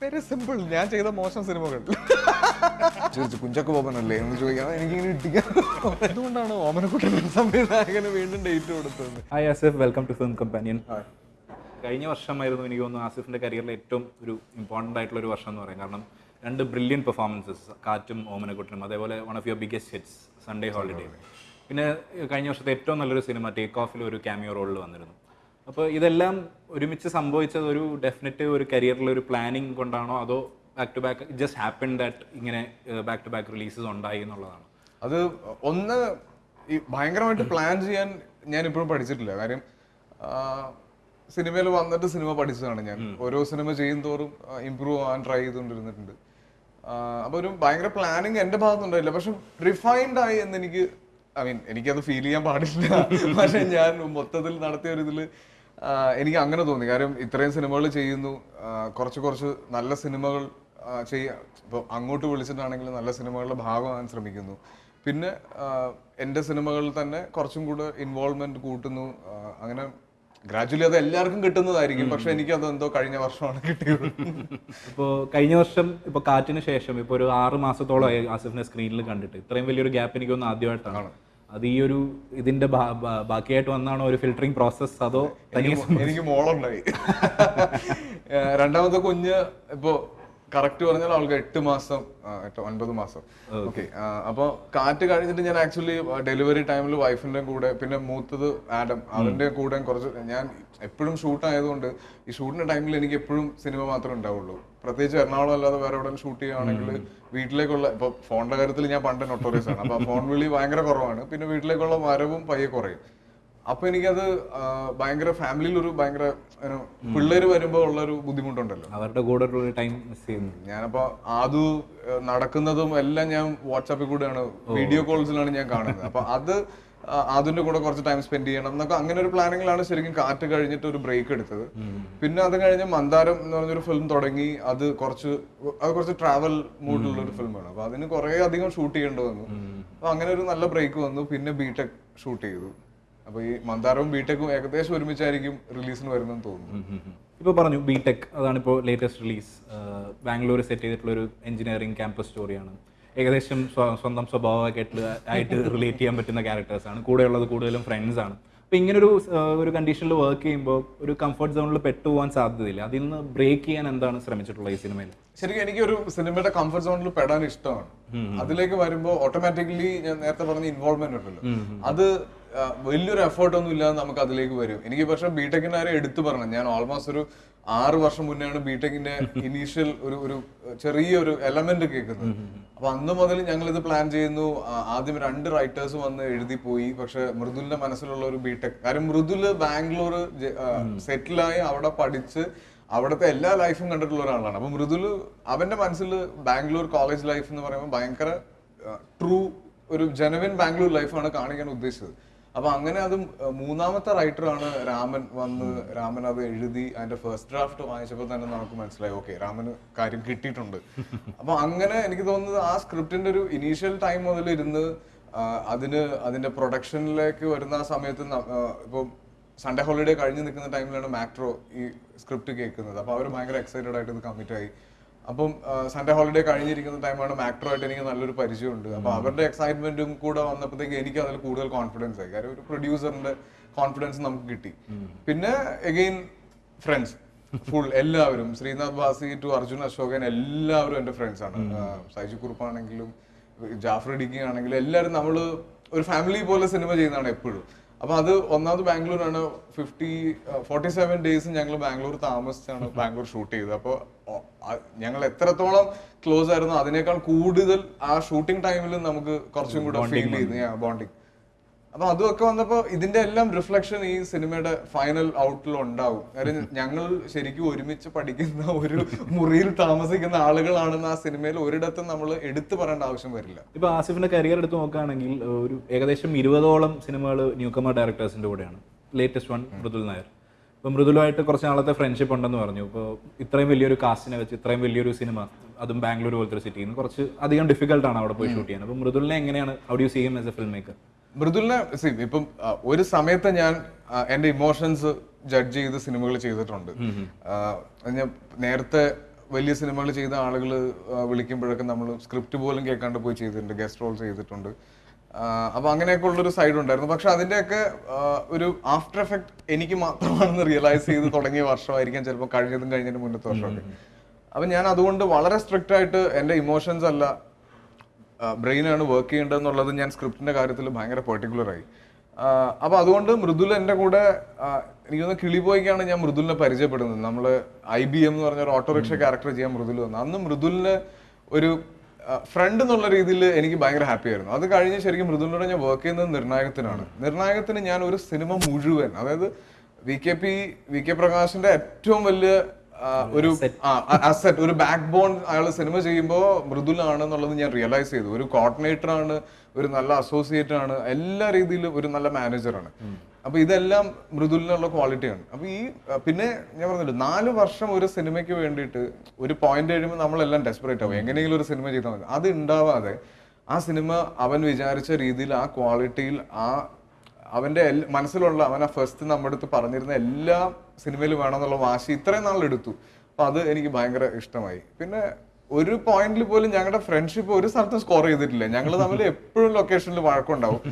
Very simple ഞാൻ ചെയ്ത മോശം സിനിമകൾ. ചോദിച്ചു കുഞ്ചക്ക് ബോബനല്ലേ? എന്ന് ചോദിക്കാം. എനിക്കിങ്ങനെ ഇട്ടിക്കാൻ എന്തുകൊണ്ടാണ് ഓമനക്കുട്ടൻ സംവിധായകന് വീണ്ടും ഡേറ്റ് കൊടുത്തത്. Hi Asif welcome to film companion കഴിഞ്ഞ വർഷമായിരുന്നു എനിക്ക് തോന്നുന്നു ആസിഫിന്റെ കരിയറിലെ ഏറ്റവും ഒരു ഇമ്പോർട്ടന്റ് ആയിട്ടുള്ള ഒരു വർഷം എന്ന് പറയാം. കാരണം രണ്ട് ബ്രില്യൻ പെർഫോമൻസസ് കാറ്റും ഓമനക്കുട്ടനും അതേപോലെ one of your biggest hits Sunday holiday പിന്നെ കഴിഞ്ഞ വർഷത്തെ ഏറ്റവും നല്ലൊരു സിനിമ ടേക്ക് ഓഫിൽ ഒരു ക്യാമിയോ റോളിൽ വന്നിരുന്നു. അപ്പോൾ ഇതെല്ലാം ഒരുമിച്ച് സംഭവിച്ചത് ഒരു ഡെഫിനറ്റ് ഒരു കരിയറിൽ ഒരു പ്ലാനിങ് കൊണ്ടാണോ? അതോ back to back just happen that ഇങ്ങനെ ബാക്ക് ടു ബാക്ക് റിലീസസ് ഉണ്ടായി എന്നുള്ളതാണ്? അത് ഒന്ന് ഈ ഭയങ്കരമായിട്ട് പ്ലാൻ ചെയ്യാൻ ഞാൻ ഇപ്പോഴും പഠിച്ചിട്ടില്ല. കാര്യം സിനിമയിൽ വന്നിട്ട് സിനിമ പഠിച്ചതാണ് ഞാൻ. ഓരോ സിനിമ ചെയ്യും തോറും ഇമ്പ്രൂവ് ആവാൻ ട്രൈ ചെയ്തുകൊണ്ടിരുന്നിട്ടുണ്ട്. അപ്പൊ ഒരു ഭയങ്കര പ്ലാനിങ് എന്റെ ഭാഗത്തുണ്ടായില്ല പക്ഷെ റിഫൈൻഡ് ആയി എന്ന് എനിക്ക് ഐ മീൻ എനിക്കത് ഫീൽ ചെയ്യാൻ പാടില്ല. പക്ഷെ ഞാൻ മൊത്തത്തിൽ നടത്തിയ ഒരു ഇതിൽ ആ, എനിക്ക് അങ്ങനെ തോന്നി. കാര്യം ഇത്രയും സിനിമകൾ ചെയ്യുന്നു. കുറച്ച് കുറച്ച് നല്ല സിനിമകൾ ചെയ്യാ ഇപ്പോൾ അങ്ങോട്ട് വിളിച്ചിട്ടാണെങ്കിൽ നല്ല സിനിമകളുടെ ഭാഗമാകാൻ ശ്രമിക്കുന്നു. പിന്നെ എന്റെ സിനിമകളിൽ തന്നെ കുറച്ചും കൂടെ ഇൻവോൾവ്മെന്റ് കൂട്ടുന്നു. അങ്ങനെ ഗ്രാജുവലി അത് എല്ലാവർക്കും കിട്ടുന്നതായിരിക്കും. പക്ഷെ എനിക്ക് അത് എന്തോ കഴിഞ്ഞ വർഷമാണ് കിട്ടിയത്. ഇപ്പോൾ കഴിഞ്ഞ വർഷം ഇപ്പോൾ കാറ്റിന് ശേഷം ഇപ്പോൾ ഒരു ആറ് മാസത്തോളമായി ആസിഫിനെ സ്ക്രീനിൽ കണ്ടിട്ട്. ഇത്രയും വലിയൊരു ഗ്യാപ്പ് എനിക്ക് തോന്നുന്നു ആദ്യമായിട്ടാണ് അത് ഈ ഒരു ഇതിന്റെ ബാക്കിയായിട്ട് വന്നാണോ ഒരു ഫിൽട്ടറിംഗ് പ്രോസസ് അതോ എനിക്ക് മോളുണ്ടായി രണ്ടാമത്തെ കുഞ്ഞ് ഇപ്പോ കറക്റ്റ് പറഞ്ഞാൽ അവൾക്ക് എട്ട് മാസം എട്ട് ഒൻപത് മാസം. ഓക്കെ. അപ്പോൾ കാറ്റ് കഴിഞ്ഞിട്ട് ഞാൻ ആക്ച്വലി ഡെലിവറി ടൈമിൽ വൈഫിന്റെ കൂടെ പിന്നെ മൂത്തത് ആഡം അതിന്റെ കൂടെ കുറച്ച് ഞാൻ എപ്പോഴും ഷൂട്ട് ആയതുകൊണ്ട് ഈ ഷൂട്ടിന്റെ ടൈമിൽ എനിക്ക് എപ്പോഴും സിനിമ മാത്രമേ ഉണ്ടാവുള്ളൂ. പ്രത്യേകിച്ച് എറണാകുളം അല്ലാതെ വേറെ എവിടെ ഷൂട്ട് ചെയ്യുകയാണെങ്കിൽ വീട്ടിലേക്കുള്ള ഇപ്പൊ ഫോണിന്റെ കാര്യത്തിൽ ഞാൻ പണ്ട് നൊട്ടോറിയസ് ആണ്. അപ്പൊ ഫോൺ വിളി ഭയങ്കര കുറവാണ്. പിന്നെ വീട്ടിലേക്കുള്ള വരവും പയ്യെ കുറയും. അപ്പൊ എനിക്കത് ഭയങ്കര ഫാമിലിയിൽ ഒരു ഭയങ്കര പിള്ളേര് വരുമ്പോ ഉള്ള ഒരു ബുദ്ധിമുട്ടുണ്ടല്ലോ. അവരുടെ കൂടെ ടൈം മിസ് ചെയ്യുന്നു. ഞാനപ്പോ ആദു നടക്കുന്നതും എല്ലാം ഞാൻ വാട്സാപ്പിൽ കൂടെയാണ് വീഡിയോ കോൾസിലാണ് ഞാൻ കാണുന്നത്. അപ്പൊ അത് അതിന്റെ കൂടെ കുറച്ച് ടൈം സ്പെൻഡ് ചെയ്യണം എന്നൊക്കെ അങ്ങനെ ഒരു പ്ലാനിങ്ങിലാണ് ശരിക്കും കാറ്റ് കഴിഞ്ഞിട്ട് ഒരു ബ്രേക്ക് എടുത്തത്. പിന്നെ അത് കഴിഞ്ഞ് മന്ദാരം എന്ന് പറഞ്ഞൊരു ഫിലിം തുടങ്ങി. അത് കുറച്ച് അത് കുറച്ച് ട്രാവൽ മൂഡിലുള്ള ഒരു ഫിലിമാണ് അപ്പൊ അതിന് കുറെ അധികം ഷൂട്ട് ചെയ്യേണ്ടി വന്നു. അപ്പൊ അങ്ങനെ ഒരു നല്ല ബ്രേക്ക് വന്നു. പിന്നെ ബിടെക് ഷൂട്ട് ചെയ്തു. അപ്പൊ ഈ മന്ദാരവും ബിടെക്കും ഏകദേശം ഒരുമിച്ചായിരിക്കും റിലീസിന് വരുന്നെന്ന് തോന്നുന്നു. ഇപ്പോൾ പറഞ്ഞു ബിടെക് അതാണ് ഇപ്പോൾ ലേറ്റസ്റ്റ് റിലീസ് ബാംഗ്ലൂർ സെറ്റ് ചെയ്തിട്ടുള്ള ഒരു എഞ്ചിനീയറിംഗ് ക്യാമ്പസ് സ്റ്റോറിയാണ് ഏകദേശം സ്വന്തം സ്വഭാവമായിട്ട് ആയിട്ട് റിലേറ്റ് ചെയ്യാൻ പറ്റുന്ന ക്യാരക്ടേഴ്സ് ക്യാരക്ടേഴ്സാണ് കൂടെയുള്ളത് കൂടുതലും ഫ്രണ്ട്സ് ആണ്. അപ്പോൾ ഇങ്ങനെ ഒരു ഒരു കണ്ടീഷനിൽ വർക്ക് ചെയ്യുമ്പോൾ ഒരു കംഫർട്ട് സോണിൽ പെട്ടുപോകാൻ സാധ്യതയില്ല. അതിൽ നിന്ന് ബ്രേക്ക് ചെയ്യാൻ എന്താണ് ശ്രമിച്ചിട്ടുള്ളത് ഈ സിനിമയിൽ ശരിക്കും എനിക്ക് ഒരു സിനിമയുടെ കംഫർട്ട് സോണിൽ പെടാൻ ഇഷ്ടമാണ്. അതിലേക്ക് വരുമ്പോൾ ഓട്ടോമാറ്റിക്കലി ഞാൻ നേരത്തെ പറഞ്ഞ ഇൻവോൾവ്മെന്റ് ഉണ്ടല്ലോ. അത് വലിയൊരു എഫേർട്ട് ഒന്നും ഇല്ലാതെ നമുക്ക് അതിലേക്ക് വരും. എനിക്ക് പക്ഷെ ബിടെക്കിന്റെ കാര്യം എടുത്തു പറഞ്ഞു ഞാൻ ഓൾമോസ്റ്റ് ഒരു ആറ് വർഷം മുന്നെയാണ് ബിടെക്കിന്റെ ഇനീഷ്യൽ ഒരു ഒരു ചെറിയൊരു എലമെന്റ് കേൾക്കുന്നത്. അപ്പൊ അന്ന് മുതൽ ഞങ്ങൾ ഇത് പ്ലാൻ ചെയ്യുന്നു ആദ്യം രണ്ട് റൈറ്റേഴ്സ് വന്ന് എഴുതി പോയി. പക്ഷെ മൃദുലിന്റെ മനസ്സിലുള്ള ഒരു ബിടെക് കാര്യം മൃദുൽ ബാംഗ്ലൂർ സെറ്റിലായി അവിടെ പഠിച്ച് അവിടുത്തെ എല്ലാ ലൈഫും കണ്ടിട്ടുള്ള ഒരാളാണ്. അപ്പൊ മൃദുൽ അവന്റെ മനസ്സിൽ ബാംഗ്ലൂർ കോളേജ് ലൈഫ് എന്ന് പറയുമ്പോൾ ഭയങ്കര ട്രൂ ഒരു ജെനുവിൻ ബാംഗ്ലൂർ ലൈഫാണ് കാണിക്കാൻ ഉദ്ദേശിച്ചത്. അപ്പൊ അങ്ങനെ അത് മൂന്നാമത്തെ റൈറ്ററാണ് രാമൻ വന്ന് രാമൻ അത് എഴുതി അതിന്റെ ഫസ്റ്റ് ഡ്രാഫ്റ്റ് വായിച്ചപ്പോൾ തന്നെ നമുക്ക് മനസ്സിലായി ഓക്കെ രാമന് കാര്യം കിട്ടിയിട്ടുണ്ട്. അപ്പൊ അങ്ങനെ എനിക്ക് തോന്നുന്നത് ആ സ്ക്രിപ്റ്റിന്റെ ഒരു ഇനീഷ്യൽ ടൈം മുതൽ ഇരുന്ന് അതിന് അതിന്റെ പ്രൊഡക്ഷനിലേക്ക് വരുന്ന ആ സമയത്ത് ഇപ്പൊ സൺഡേ ഹോളിഡേ കഴിഞ്ഞ് നിൽക്കുന്ന ടൈമിലാണ് മാക്ട്രോ ഈ സ്ക്രിപ്റ്റ് കേൾക്കുന്നത്. അപ്പോൾ അവർ ഭയങ്കര എക്സൈറ്റഡ് ആയിട്ട് ഇത് കമ്മിറ്റ് ആയി അപ്പം സൺഡേ ഹോളിഡേ കഴിഞ്ഞിരിക്കുന്ന ടൈമാണ് മാക്ട്രോ ആയിട്ട് എനിക്ക് നല്ലൊരു പരിചയമുണ്ട്. അപ്പൊ അവരുടെ എക്സൈറ്റ്മെന്റും കൂടെ വന്നപ്പോഴത്തേക്ക് എനിക്ക് അതിൽ കൂടുതൽ കോൺഫിഡൻസ് ആയി. കാര്യം ഒരു പ്രൊഡ്യൂസറിന്റെ കോൺഫിഡൻസ് നമുക്ക് കിട്ടി. പിന്നെ എഗെയിൻ ഫ്രണ്ട്സ് ഫുൾ എല്ലാവരും. ശ്രീനാഥ് ഭാസി ടു അർജുൻ അശോകൻ എല്ലാവരും എന്റെ ഫ്രണ്ട്സ് ആണ്. സൈജു കുറുപ്പാണെങ്കിലും ജാഫർ ഡിഗി ആണെങ്കിലും എല്ലാവരും നമ്മൾ ഒരു ഫാമിലി പോലെ സിനിമ ചെയ്യുന്നതാണ് എപ്പോഴും. അപ്പൊ അത് ഒന്നാമത് ബാംഗ്ലൂരാണ്. ഫിഫ്റ്റി ഫോർട്ടി സെവൻ ഡേയ്സ് ഞങ്ങൾ ബാംഗ്ലൂർ താമസിച്ചാണ് ബാംഗ്ലൂർ ഷൂട്ട് ചെയ്തത്. അപ്പോൾ ഞങ്ങൾ എത്രത്തോളം ക്ലോസ് ആയിരുന്നു അതിനേക്കാൾ കൂടുതൽ ആ ഷൂട്ടിംഗ് ടൈമിൽ നമുക്ക് കുറച്ചും കൂടെ ഫീൽ ചെയ്തു ബോണ്ടിങ് അപ്പൊ അതൊക്കെ വന്നപ്പോ ഇതിന്റെ എല്ലാം റിഫ്ലക്ഷൻ ഈ സിനിമയുടെ ഫൈനൽ ഔട്ടിൽ ഉണ്ടാവും. കാര്യം ഞങ്ങൾ ശരിക്കും ഒരുമിച്ച് പഠിക്കുന്ന ഒരു മുറിയിൽ താമസിക്കുന്ന ആളുകളാണെന്ന് ആ സിനിമയിൽ ഒരിടത്തും നമ്മൾ എടുത്തു പറയേണ്ട ആവശ്യം വരില്ല. ഇപ്പൊ ആസിഫിന്റെ കരിയർ എടുത്ത് നോക്കുകയാണെങ്കിൽ ഒരു ഏകദേശം ഇരുപതോളം സിനിമകൾ ന്യൂകമർ ഡയറക്ടേഴ്സിന്റെ കൂടെയാണ്. Latest one Mridul Nair. ഇപ്പോൾ മൃദുലുമായിട്ട് കുറച്ച് നാളത്തെ ഫ്രണ്ട്ഷിപ്പ് ഉണ്ടെന്ന് പറഞ്ഞു. ഇപ്പോൾ ഇത്രയും വലിയൊരു കാസ്റ്റിനെ വെച്ച് ഇത്രയും വലിയൊരു സിനിമ അതും ബാംഗ്ലൂർ പോലത്തെ സിറ്റിയിൽ നിന്ന് കുറച്ച് അധികം ഡിഫിക്കൽട്ടാണ് അവിടെ പോയി ഷൂട്ട് ചെയ്യാൻ. അപ്പോൾ മൃദുലിനെ എങ്ങനെയാണ് how do see him as a film maker മൃദുലിനെ സി ഇപ്പം ഒരു സമയത്ത് ഞാൻ എന്റെ എന്റെ ഇമോഷൻസ് ജഡ്ജ് ചെയ്ത് സിനിമകൾ ചെയ്തിട്ടുണ്ട്. ഞാൻ നേരത്തെ വലിയ സിനിമകൾ ചെയ്ത ആളുകൾ വിളിക്കുമ്പോഴൊക്കെ നമ്മൾ സ്ക്രിപ്റ്റ് പോലും കേൾക്കാണ്ട് പോയി ചെയ്തിട്ടുണ്ട് ഗസ്റ്റ് റോൾ ചെയ്തിട്ടുണ്ട്. അപ്പൊ അങ്ങനെയൊക്കെ ഉള്ളൊരു സൈഡ് ഉണ്ടായിരുന്നു. പക്ഷെ അതിന്റെയൊക്കെ ഒരു ആഫ്റ്റർ എഫക്ട് എനിക്ക് മാത്രമാണെന്ന് റിയലൈസ് ചെയ്ത് തുടങ്ങിയ വർഷമായിരിക്കാം ചിലപ്പോൾ കഴിഞ്ഞതും കഴിഞ്ഞതിന് മുന്നത്തെ വർഷമൊക്കെ. അപ്പൊ ഞാൻ അതുകൊണ്ട് വളരെ സ്ട്രിക്റ്റ് ആയിട്ട് എന്റെ ഇമോഷൻസ് അല്ല ബ്രെയിനാണ് വർക്ക് ചെയ്യേണ്ടതെന്നുള്ളത് ഞാൻ സ്ക്രിപ്റ്റിന്റെ കാര്യത്തിൽ ഭയങ്കര പെർട്ടിക്കുലർ ആയി. ആ, അപ്പൊ അതുകൊണ്ട് മൃദുൽ എന്റെ കൂടെ എനിക്കൊന്ന് എനിക്ക് തോന്നുന്നു കിളിപോയിക്കാണ് ഞാൻ മൃദുലിനെ പരിചയപ്പെടുന്നത്. നമ്മൾ ഐ ബി എം എന്ന് പറഞ്ഞ ഒരു ഓട്ടോറിക്ഷ ക്യാരക്ടർ ചെയ്യാൻ മൃദുൽ വന്നു. അന്ന് മൃദുലിന് ഒരു ഫ്രണ്ട് എന്നുള്ള രീതിയിൽ എനിക്ക് ഭയങ്കര ഹാപ്പി ആയിരുന്നു. അത് കഴിഞ്ഞ് ശരിക്കും മൃദുലിനോട് ഞാൻ വർക്ക് ചെയ്യുന്നത് നിർണായകത്തിനാണ്. നിർണായകത്തിന് ഞാൻ ഒരു സിനിമ മുഴുവൻ അതായത് V K P V K പ്രകാശിന്റെ ഏറ്റവും വലിയ ഒരു അസറ്റ് ഒരു ബാക്ക് ബോൺ അയാൾ സിനിമ ചെയ്യുമ്പോൾ മൃദുലാണെന്നുള്ളത് ഞാൻ റിയലൈസ് ചെയ്തു ഒരു കോർഡിനേറ്റർ ആണ് ഒരു നല്ല അസോസിയേറ്റ് ആണ് എല്ലാ രീതിയിലും ഒരു നല്ല മാനേജറാണ് അപ്പൊ ഇതെല്ലാം മൃദുലിനുള്ള ക്വാളിറ്റിയാണ് അപ്പൊ ഈ പിന്നെ ഞാൻ പറഞ്ഞില്ല നാല് വർഷം ഒരു സിനിമയ്ക്ക് വേണ്ടിയിട്ട് ഒരു പോയിന്റ് കഴിയുമ്പോൾ നമ്മളെല്ലാം ഡെസ്പറേറ്റ് ആവും. എങ്ങനെയെങ്കിലും ഒരു സിനിമ ചെയ്താൽ മതി. അത് ഉണ്ടാവാതെ ആ സിനിമ അവൻ വിചാരിച്ച രീതിയിൽ ആ ക്വാളിറ്റിയിൽ ആ അവന്റെ എൽ- മനസ്സിലുള്ള അവൻ ആ ഫസ്റ്റ് നമ്മുടെ അടുത്ത് പറഞ്ഞിരുന്ന എല്ലാ സിനിമയിലും വേണമെന്നുള്ള വാശി ഇത്രയും നാളെടുത്തു അപ്പൊ അത് എനിക്ക് ഭയങ്കര ഇഷ്ടമായി. പിന്നെ ഒരു പോയിന്റിൽ പോലും ഞങ്ങളുടെ ഫ്രണ്ട്ഷിപ്പ് ഒരു സ്ഥലത്തും സ്കോർ ചെയ്തിട്ടില്ല. ഞങ്ങൾ തമ്മിൽ എപ്പോഴും ലൊക്കേഷനിൽ വഴക്കുണ്ടാവും.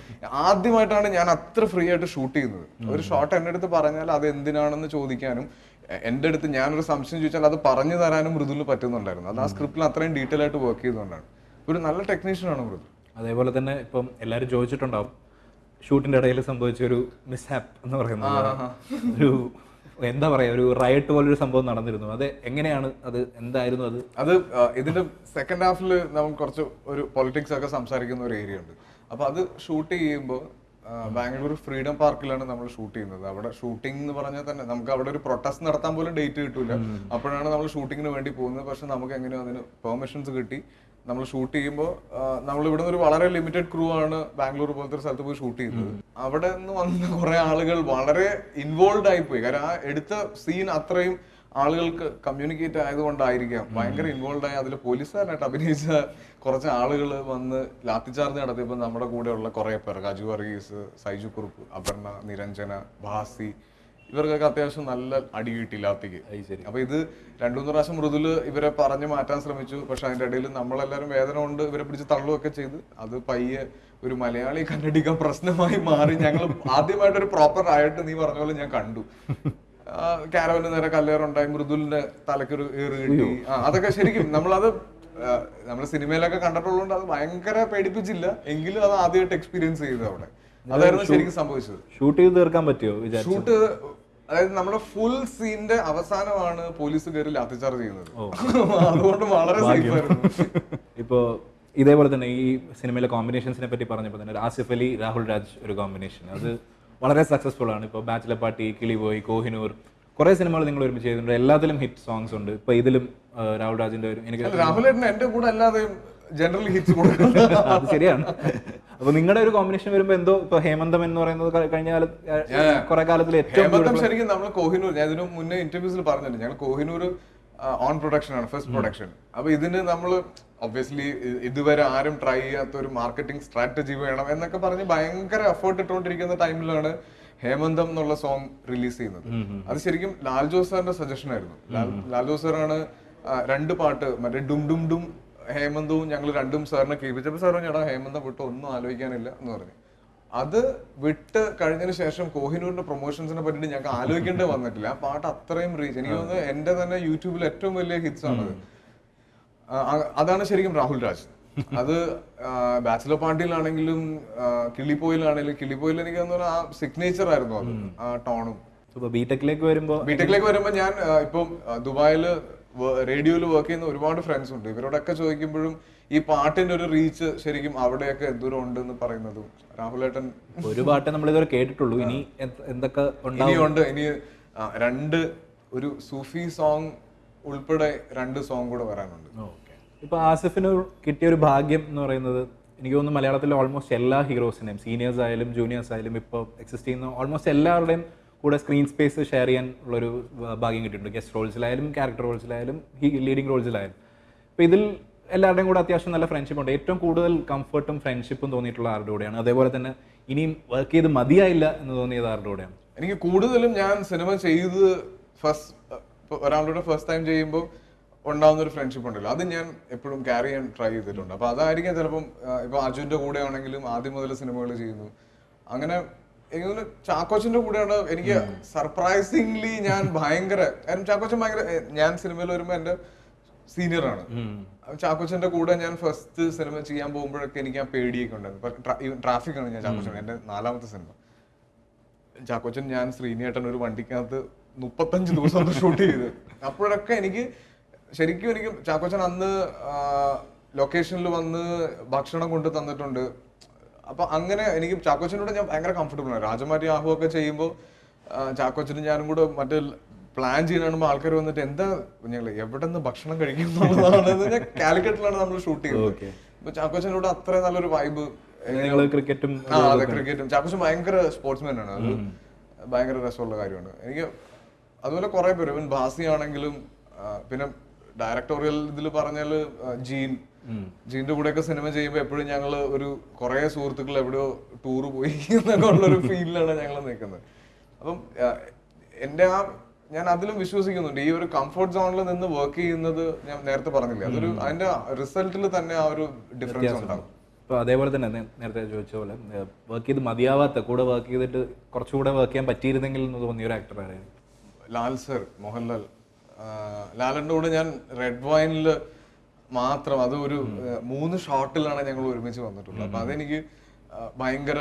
ആദ്യമായിട്ടാണ് ഞാൻ അത്ര ഫ്രീ ആയിട്ട് ഷൂട്ട് ചെയ്യുന്നത്. ഒരു ഷോട്ട് എന്റെ അടുത്ത് പറഞ്ഞാൽ അത് എന്തിനാണെന്ന് ചോദിക്കാനും എന്റെ എന്റെ അടുത്ത് ഞാനൊരു സംശയം ചോദിച്ചാൽ അത് പറഞ്ഞു തരാനും മൃദുൽ പറ്റുന്നുണ്ടായിരുന്നു. അത് ആ സ്ക്രിപ്റ്റിൽ അത്രയും ഡീറ്റെയിൽ ആയിട്ട് വർക്ക് ചെയ്തുകൊണ്ടാണ്. ഒരു നല്ല ടെക്നീഷ്യനാണ് മൃദു. അതേപോലെ തന്നെ ഇപ്പം എല്ലാവരും ചോദിച്ചിട്ടുണ്ടാവും ഷൂട്ടിന്റെ ഇടയിൽ സംഭവിച്ച ഒരു മിസ്ഹാപ്പ് എന്ന് പറയുന്നത് ഒരു എന്താ പറയാ ഒരു റയട്ട് പോലൊരു സംഭവം നടന്നിരുന്നു. അത് എങ്ങനെയാണ് അത്? എന്തായിരുന്നു അത്? അത് ഇതിന്റെ സെക്കൻഡ് ഹാഫിൽ നമ്മൾ കുറച്ച് ഒരു പൊളിറ്റിക്സ് ഒക്കെ സംസാരിക്കുന്ന ഒരു ഏരിയ ഉണ്ട്. അപ്പൊ അത് ഷൂട്ട് ചെയ്യുമ്പോൾ ബാംഗ്ലൂർ ഫ്രീഡം പാർക്കിലാണ് നമ്മൾ ഷൂട്ട് ചെയ്യുന്നത്. അവിടെ ഷൂട്ടിംഗ് എന്ന് പറഞ്ഞാൽ തന്നെ നമുക്ക് അവിടെ ഒരു പ്രൊട്ടസ്റ്റ് നടത്താൻ പോലും ഡേറ്റ് കിട്ടൂല. അപ്പോഴാണ് നമ്മൾ ഷൂട്ടിങ്ങിന് വേണ്ടി പോകുന്നത്. പക്ഷെ നമുക്ക് എങ്ങനെയോ അതിന് പെർമിഷൻസ് കിട്ടി. നമ്മൾ ഷൂട്ട് ചെയ്യുമ്പോൾ നമ്മൾ ഇവിടെ ഒരു വളരെ ലിമിറ്റഡ് ക്രൂ ആണ് ബാംഗ്ലൂർ പോലത്തെ ഒരു സ്ഥലത്ത് പോയി ഷൂട്ട് ചെയ്യുന്നത്. അവിടെ നിന്ന് വന്ന കുറെ ആളുകൾ വളരെ ഇൻവോൾവ് ആയി പോയി കാരണം ആ എടുത്ത സീൻ അത്രയും ആളുകൾക്ക് കമ്മ്യൂണിക്കേറ്റ് ആയതുകൊണ്ടായിരിക്കാം. ഭയങ്കര ഇൻവോൾവ് ആയി അതിൽ പോലീസുകാരനായിട്ട് അഭിനയിച്ച കുറച്ച് ആളുകൾ വന്ന് ലാത്തിച്ചാർജ് നടത്തിയപ്പോൾ നമ്മുടെ കൂടെയുള്ള കുറേ പേർ. അജു വർഗീസ് സൈജു കുറുപ്പ് അപർണ നിരഞ്ജന ഭാസി ഇവർക്കൊക്കെ അത്യാവശ്യം നല്ല അടി കിട്ടി ലാത്തിക്ക് അപ്പൊ ഇത് രണ്ടു മൂന്ന് പ്രാവശ്യം മൃദുൽ ഇവരെ പറഞ്ഞു മാറ്റാൻ ശ്രമിച്ചു. പക്ഷെ അതിന്റെ ഇടയിൽ നമ്മളെല്ലാരും വേദന കൊണ്ട് ഇവരെ പിടിച്ച് തള്ളുകയൊക്കെ ചെയ്ത് അത് പയ്യെ ഒരു മലയാളി കണ്ണടിക്കാൻ പ്രശ്നമായി മാറി. ഞങ്ങൾ ആദ്യമായിട്ട് ഒരു പ്രോപ്പർ ആയിട്ട് നീ പറഞ്ഞ പോലെ ഞാൻ കണ്ടു. കാരവന് നേരെ കല്ലേറുണ്ടായി മൃദുലിന്റെ തലക്കൊരു ഏറ് കിട്ടി. അതൊക്കെ ശരിക്കും നമ്മളത് നമ്മൾ സിനിമയിലൊക്കെ കണ്ടിട്ടുള്ളതുകൊണ്ട് അത് ഭയങ്കര പേടിപ്പിച്ചില്ല. എങ്കിലും അത് ആദ്യമായിട്ട് എക്സ്പീരിയൻസ് ചെയ്തു അവിടെ. അതായിരുന്നു ശരിക്കും സംഭവിച്ചത്. ഷൂട്ട് ചെയ്ത് തീർക്കാൻ പറ്റിയോ ഷൂട്ട് അതായത് നമ്മുടെ ഫുൾ സീനിന്റെ അവസാനമാണ് പോലീസ് കയറി ലാത്തിച്ചാർജ് ചെയ്യുന്നത്. അതുകൊണ്ട് വളരെ സേഫ് ആയിരുന്നു. ഇപ്പോൾ ഇതേപോലെ തന്നെ ഈ സിനിമയിലെ കോമ്പിനേഷൻസിനെ പറ്റി പറഞ്ഞപ്പോൾ തന്നെ ആസിഫ് അലി രാഹുൽ രാജ് ഒരു കോമ്പിനേഷൻ അത് വളരെ സക്സസ്ഫുൾ ആണ്. ഇപ്പോൾ ബാച്ചിലർ പാർട്ടി കിളിബോയ് കോഹിനൂർ കുറെ സിനിമകൾ നിങ്ങൾ ഒരുമിച്ച് ചെയ്തിട്ടുണ്ട്. എല്ലാത്തിലും ഹിറ്റ് സോങ്സ് ഉണ്ട്. ഇപ്പൊ ഇതിലും രാഹുൽ രാജിന്റെ ഒരു എനിക്ക് രാഹുൽ എന്റെ കൂടെ അല്ലാതെ ജനറലി ഹിറ്റ്സ് കൊടുക്കുന്നത് അത് ശരിയാണ്. അപ്പൊ നിങ്ങളുടെ ഒരു കോമ്പിനേഷൻ വരുമ്പോ എന്തോ ഇപ്പൊ ഹേമന്തം എന്ന് പറയുന്നത് കഴിഞ്ഞ കാലത്ത് കുറെ കാലത്തിൽ ഏറ്റവും ശരിക്കും നമ്മൾ കോഹിനൂർ ഞാൻ ഇതിനു മുന്നേ ഇന്റർവ്യൂസിൽ പറഞ്ഞിട്ടുണ്ട് ഞങ്ങൾ കോഹിനൂർ ഓൺ പ്രൊഡക്ഷൻ ആണ് ഫസ്റ്റ് പ്രൊഡക്ഷൻ അപ്പൊ ഇതിന് നമ്മൾ ഒബ്വിയസ്ലി ഇതുവരെ ആരും ട്രൈ ചെയ്യാത്ത ഒരു മാർക്കറ്റിംഗ് സ്ട്രാറ്റജി വേണം എന്നൊക്കെ പറഞ്ഞ് ഭയങ്കര എഫേർട്ട് ഇട്ടുകൊണ്ടിരിക്കുന്ന ടൈമിലാണ് ഹേമന്തം എന്നുള്ള സോങ് റിലീസ് ചെയ്യുന്നത്. അത് ശരിക്കും ലാൽ ജോസ് സാറിന്റെ സജഷൻ ആയിരുന്നു. ലാൽ- ലാൽ ജോസ് സാറാണ് രണ്ട് പാട്ട് മറ്റേ ഡും ഡും ഡും ഹേമന്തവും ഞങ്ങൾ രണ്ടും സാറിനെ കേൾപ്പിച്ചപ്പോൾ സാർ പറഞ്ഞു എടാ ഹേമന്ത വിട്ട് ഒന്നും ആലോചിക്കാനില്ല എന്ന് പറഞ്ഞു. അത് വിട്ട് കഴിഞ്ഞതിന് ശേഷം കോഹിനൂറിന്റെ പ്രൊമോഷൻസിനെ പറ്റിയിട്ട് ഞങ്ങൾക്ക് ആലോചിക്കേണ്ടി വന്നിട്ടില്ല. ആ പാട്ട് അത്രയും റീച്ച് എനിക്ക് തോന്നുന്നു എന്റെ തന്നെ യൂട്യൂബിൽ ഏറ്റവും വലിയ ഹിറ്റ്സ് ആണത്. അതാണ് ശരിക്കും രാഹുൽ രാജ്. അത് ബാച്ചിലർ പാർട്ടിയിലാണെങ്കിലും കിളിപ്പോയിലാണെങ്കിലും കിളിപ്പോയിൽ എനിക്ക് തോന്നുന്നു ആ സിഗ്നേച്ചർ ആയിരുന്നു അത്. ആ ടോണും. ബിടെക്കിലേക്ക് വരുമ്പോൾ ബിടെക്കിലേക്ക് വരുമ്പോൾ ഞാൻ ഇപ്പം ദുബായിൽ ദുബായിൽ റേഡിയോയിൽ വർക്ക് ചെയ്യുന്ന ഒരുപാട് ഫ്രണ്ട്സ് ഉണ്ട്. ഇവരോടൊക്കെ ചോദിക്കുമ്പോഴും ഈ പാട്ടിന്റെ ഒരു റീച്ച് ശരിക്കും അവിടെയൊക്കെ എന്തോരം ഉണ്ട് എന്ന് പറയുന്നതും. രാഹുലേട്ടൻ ഒരു പാട്ട് നമ്മൾ ഇതുവരെ കേട്ടിട്ടുള്ളൂ. ഇനി എന്ത്- എന്തൊക്കെ ഉണ്ട്. ഇനിയുണ്ട് ഇനി രണ്ട് ഒരു സൂഫി സോങ് ഉൾപ്പെടെ രണ്ട് സോങ് കൂടെ വരാനുണ്ട്. ഇപ്പൊ ആസിഫിന് കിട്ടിയ ഒരു ഭാഗ്യം എന്ന് പറയുന്നത് എനിക്ക് തോന്നുന്നു മലയാളത്തിലെ ഓൾമോസ്റ്റ് എല്ലാ ഹീറോസിനെയും സീനിയേഴ്സ് ആയാലും ജൂനിയേഴ്സ് ആയാലും ഇപ്പോൾ എക്സിസ്റ്റ് ചെയ്യുന്ന ഓൾമോസ്റ്റ് എല്ലാവരുടെയും കൂടെ സ്ക്രീൻ സ്പേസ് ഷെയർ ചെയ്യാൻ ഉള്ളൊരു ഭാഗ്യം കിട്ടിയിട്ടുണ്ട്. ഗസ്റ്റ് റോൾസിലായാലും ക്യാരക്ടർ റോൾസിലായാലും ലീഡിങ് റോൾസിലായാലും അപ്പോൾ ഇതിൽ എല്ലാവരുടെയും കൂടെ അത്യാവശ്യം നല്ല ഫ്രണ്ട്ഷിപ്പ് ഉണ്ട്. ഏറ്റവും കൂടുതൽ കംഫർട്ടും ഫ്രണ്ട്ഷിപ്പും തോന്നിയിട്ടുള്ള ആരുടെ കൂടെയാണ്? അതേപോലെ തന്നെ ഇനിയും വർക്ക് ചെയ്ത് മതിയായില്ല എന്ന് തോന്നിയത് ആരുടെ കൂടെയാണ്? എനിക്ക് കൂടുതലും ഞാൻ സിനിമ ചെയ്ത് ഫസ്റ്റ് ഒരാളുടെ ഫസ്റ്റ് ടൈം ചെയ്യുമ്പോൾ ഉണ്ടാകുന്ന ഒരു ഫ്രണ്ട്ഷിപ്പ് ഉണ്ടല്ലോ. അത് ഞാൻ എപ്പോഴും ക്യാരി ചെയ്യാൻ ട്രൈ ചെയ്തിട്ടുണ്ട്. അപ്പോൾ അതായിരിക്കാം ചിലപ്പം ഇപ്പോൾ അർജുന്റെ കൂടെ ആണെങ്കിലും ആദ്യം മുതൽ സിനിമകൾ ചെയ്യുന്നു. അങ്ങനെ എനിക്ക് ചാക്കോച്ചന്റെ കൂടെയാണ് എനിക്ക് സർപ്രൈസിംഗ്ലി ഞാൻ ഭയങ്കര കാരണം ചാക്കോച്ചൻ ഭയങ്കര ഞാൻ സിനിമയിൽ വരുമ്പോൾ എന്റെ സീനിയർ ആണ് ചാക്കോച്ചന്റെ കൂടെ ഞാൻ ഫസ്റ്റ് സിനിമ ചെയ്യാൻ പോകുമ്പോഴൊക്കെ എനിക്ക് ആ പേടിയൊക്കെ ഉണ്ടായിരുന്നു. ട്രാഫിക് ആണ് ഞാൻ ചാക്കോച്ചൻ എന്റെ നാലാമത്തെ സിനിമ. ചാക്കോച്ചൻ ഞാൻ ശ്രീനിയേട്ടൻ ഒരു വണ്ടിക്കകത്ത് മുപ്പത്തഞ്ച് ദിവസം ഷൂട്ട് ചെയ്ത്. അപ്പോഴൊക്കെ എനിക്ക് ശരിക്കും എനിക്ക് ചാക്കോച്ചൻ അന്ന് ലൊക്കേഷനിൽ വന്ന് ഭക്ഷണം കൊണ്ട് തന്നിട്ടുണ്ട്. അപ്പൊ അങ്ങനെ എനിക്ക് ചാക്കോച്ചനോട് ഞാൻ ഭയങ്കര കംഫർട്ടബിൾ ആണ്. രാജമാരി ആഹു ഒക്കെ ചെയ്യുമ്പോൾ ചാക്കോച്ചനും ഞാനും കൂടെ മറ്റേ പ്ലാൻ ചെയ്യുന്ന ആൾക്കാർ വന്നിട്ട് എന്താ ഞങ്ങൾ എവിടെ നിന്ന് ഭക്ഷണം കഴിക്കും എന്നുള്ളതാണ്. ഞാൻ കാലിക്കറ്റിലാണ് നമ്മൾ ഷൂട്ട് ചെയ്യുന്നത്. അപ്പൊ ചാക്കോച്ചനോട് അത്ര നല്ലൊരു വൈബ് ക്രിക്കറ്റും ആ അതെ ക്രിക്കറ്റും. ചാക്കോച്ചൻ ഭയങ്കര സ്പോർട്സ്മാൻ ആണ്. അത് ഭയങ്കര രസമുള്ള കാര്യമാണ്. എനിക്ക് അതുപോലെ കുറെ പേര് ഇവൻ ഭാസി ആണെങ്കിലും പിന്നെ ഡയറക്ടോറിയൽ ഇതിൽ പറഞ്ഞാൽ ജീൻ ജീന്റെ കൂടെയൊക്കെ സിനിമ ചെയ്യുമ്പോൾ എപ്പോഴും ഞങ്ങൾ ഒരു കുറെ സുഹൃത്തുക്കൾ എവിടെയോ ടൂർ പോയി എന്നൊക്കെ ഉള്ളൊരു ഫീലിലാണ് ഞങ്ങൾ നിൽക്കുന്നത്. അപ്പം എന്റെ ആ ഞാൻ അതിലും വിശ്വസിക്കുന്നുണ്ട്. ഈ ഒരു കംഫർട്ട് സോണിൽ നിന്ന് വർക്ക് ചെയ്യുന്നത് ഞാൻ നേരത്തെ പറഞ്ഞില്ല? അതൊരു അതിന്റെ റിസൾട്ടിൽ തന്നെ ആ ഒരു ഡിഫറൻസ് ഉണ്ടാകും ഇപ്പോൾ അതേപോലെ തന്നെ നേരത്തെ ചോദിച്ച പോലെ വർക്ക് ചെയ്ത് മതിയാവാത്ത കൂടെ വർക്ക് ചെയ്തിട്ട് കുറച്ചുകൂടെ വർക്ക് ചെയ്യാൻ പറ്റിയിരുന്നെങ്കിൽ എന്ന് തോന്നിയ ഒരു ആക്ടർ ആരായിരുന്നു? ലാൽ സർ മോഹൻലാൽ. ലാലിന്റെ കൂടെ ഞാൻ റെഡ് വൈനിൽ മാത്രം അത് ഒരു മൂന്ന് ഷോട്ടിലാണ് ഞങ്ങൾ ഒരുമിച്ച് വന്നിട്ടുള്ളത്. അപ്പൊ അതെനിക്ക് ഭയങ്കര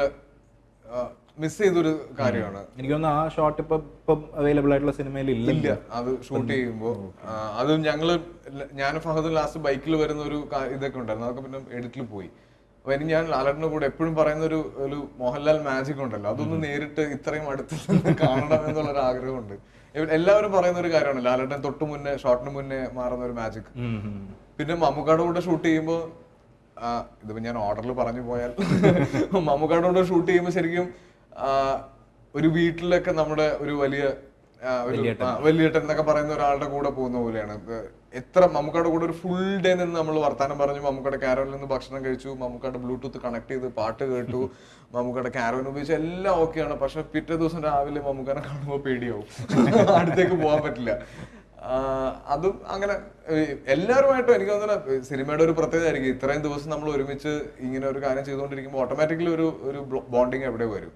മിസ് ചെയ്തൊരു കാര്യമാണ്. എനിക്ക് തോന്നുന്നു ആ ഷോട്ട് ഇപ്പൊ ഇപ്പം അവൈലബിൾ ആയിട്ടുള്ള സിനിമയിൽ ഇല്ല. ഇല്ല. അത് ഷൂട്ട് ചെയ്യുമ്പോൾ അതും ഞങ്ങൾ ഞാൻ ഫഹദും ലാസ്റ്റ് ബൈക്കിൽ വരുന്ന ഒരു ഇതൊക്കെ ഉണ്ടായിരുന്നു. അതൊക്കെ പിന്നെ എഡിറ്റിൽ പോയി. അപ്പൊ എനിക്ക് ഞാൻ ലാലറിന്റെ കൂടെ എപ്പോഴും പറയുന്ന ഒരു ഒരു മോഹൻലാൽ മാജിക് ഉണ്ടല്ലോ. അതൊന്ന് നേരിട്ട് ഇത്രയും അടുത്ത് കാണണം എന്നുള്ള ഒരു ആഗ്രഹമുണ്ട് എല്ലാവരും പറയുന്ന ഒരു കാര്യമാണ് ലാലേട്ടൻ തൊട്ട് മുന്നേ ഷോട്ടിന് മുന്നേ മാറുന്ന ഒരു മാജിക്. പിന്നെ മമ്മൂക്കാടും കൂടെ ഷൂട്ട് ചെയ്യുമ്പോൾ ഇതിപ്പോ ഞാൻ ഓർഡറിൽ പറഞ്ഞു പോയാൽ മമ്മൂക്കാടും കൂടെ ഷൂട്ട് ചെയ്യുമ്പോൾ ശരിക്കും ഒരു വീട്ടിലൊക്കെ നമ്മുടെ ഒരു വലിയ വലിയേട്ടൻ. എന്നൊക്കെ പറയുന്ന ഒരാളുടെ കൂടെ പോകുന്ന പോലെയാണ്. എത്ര മമ്മൂക്കയുടെ കൂടെ ഒരു ഫുൾ ഡേ നിന്ന് നമ്മൾ വർത്താനം പറഞ്ഞു മമ്മൂക്കയുടെ കാരോനിൽ നിന്ന് ഭക്ഷണം കഴിച്ചു മമ്മൂക്കയുടെ ബ്ലൂടൂത്ത് കണക്ട് ചെയ്ത് പാട്ട് കേട്ടു മമ്മൂക്കയുടെ കാരോൻ ഉപയോഗിച്ച് എല്ലാം ഓക്കെയാണ് പക്ഷെ പിറ്റേ ദിവസം രാവിലെ മമ്മൂക്കാനെ കാണുമ്പോൾ പേടിയാവും. അടുത്തേക്ക് പോകാൻ പറ്റില്ല. അതും അങ്ങനെ എല്ലാവരുമായിട്ടും എനിക്ക് തോന്നുന്നു സിനിമയുടെ ഒരു പ്രത്യേകത ആയിരിക്കും. ഇത്രയും ദിവസം നമ്മൾ ഒരുമിച്ച് ഇങ്ങനെ ഒരു കാര്യം ചെയ്തുകൊണ്ടിരിക്കുമ്പോൾ ഓട്ടോമാറ്റിക്കലി ഒരു ഒരു ബോണ്ടിങ് എവിടെ വരും?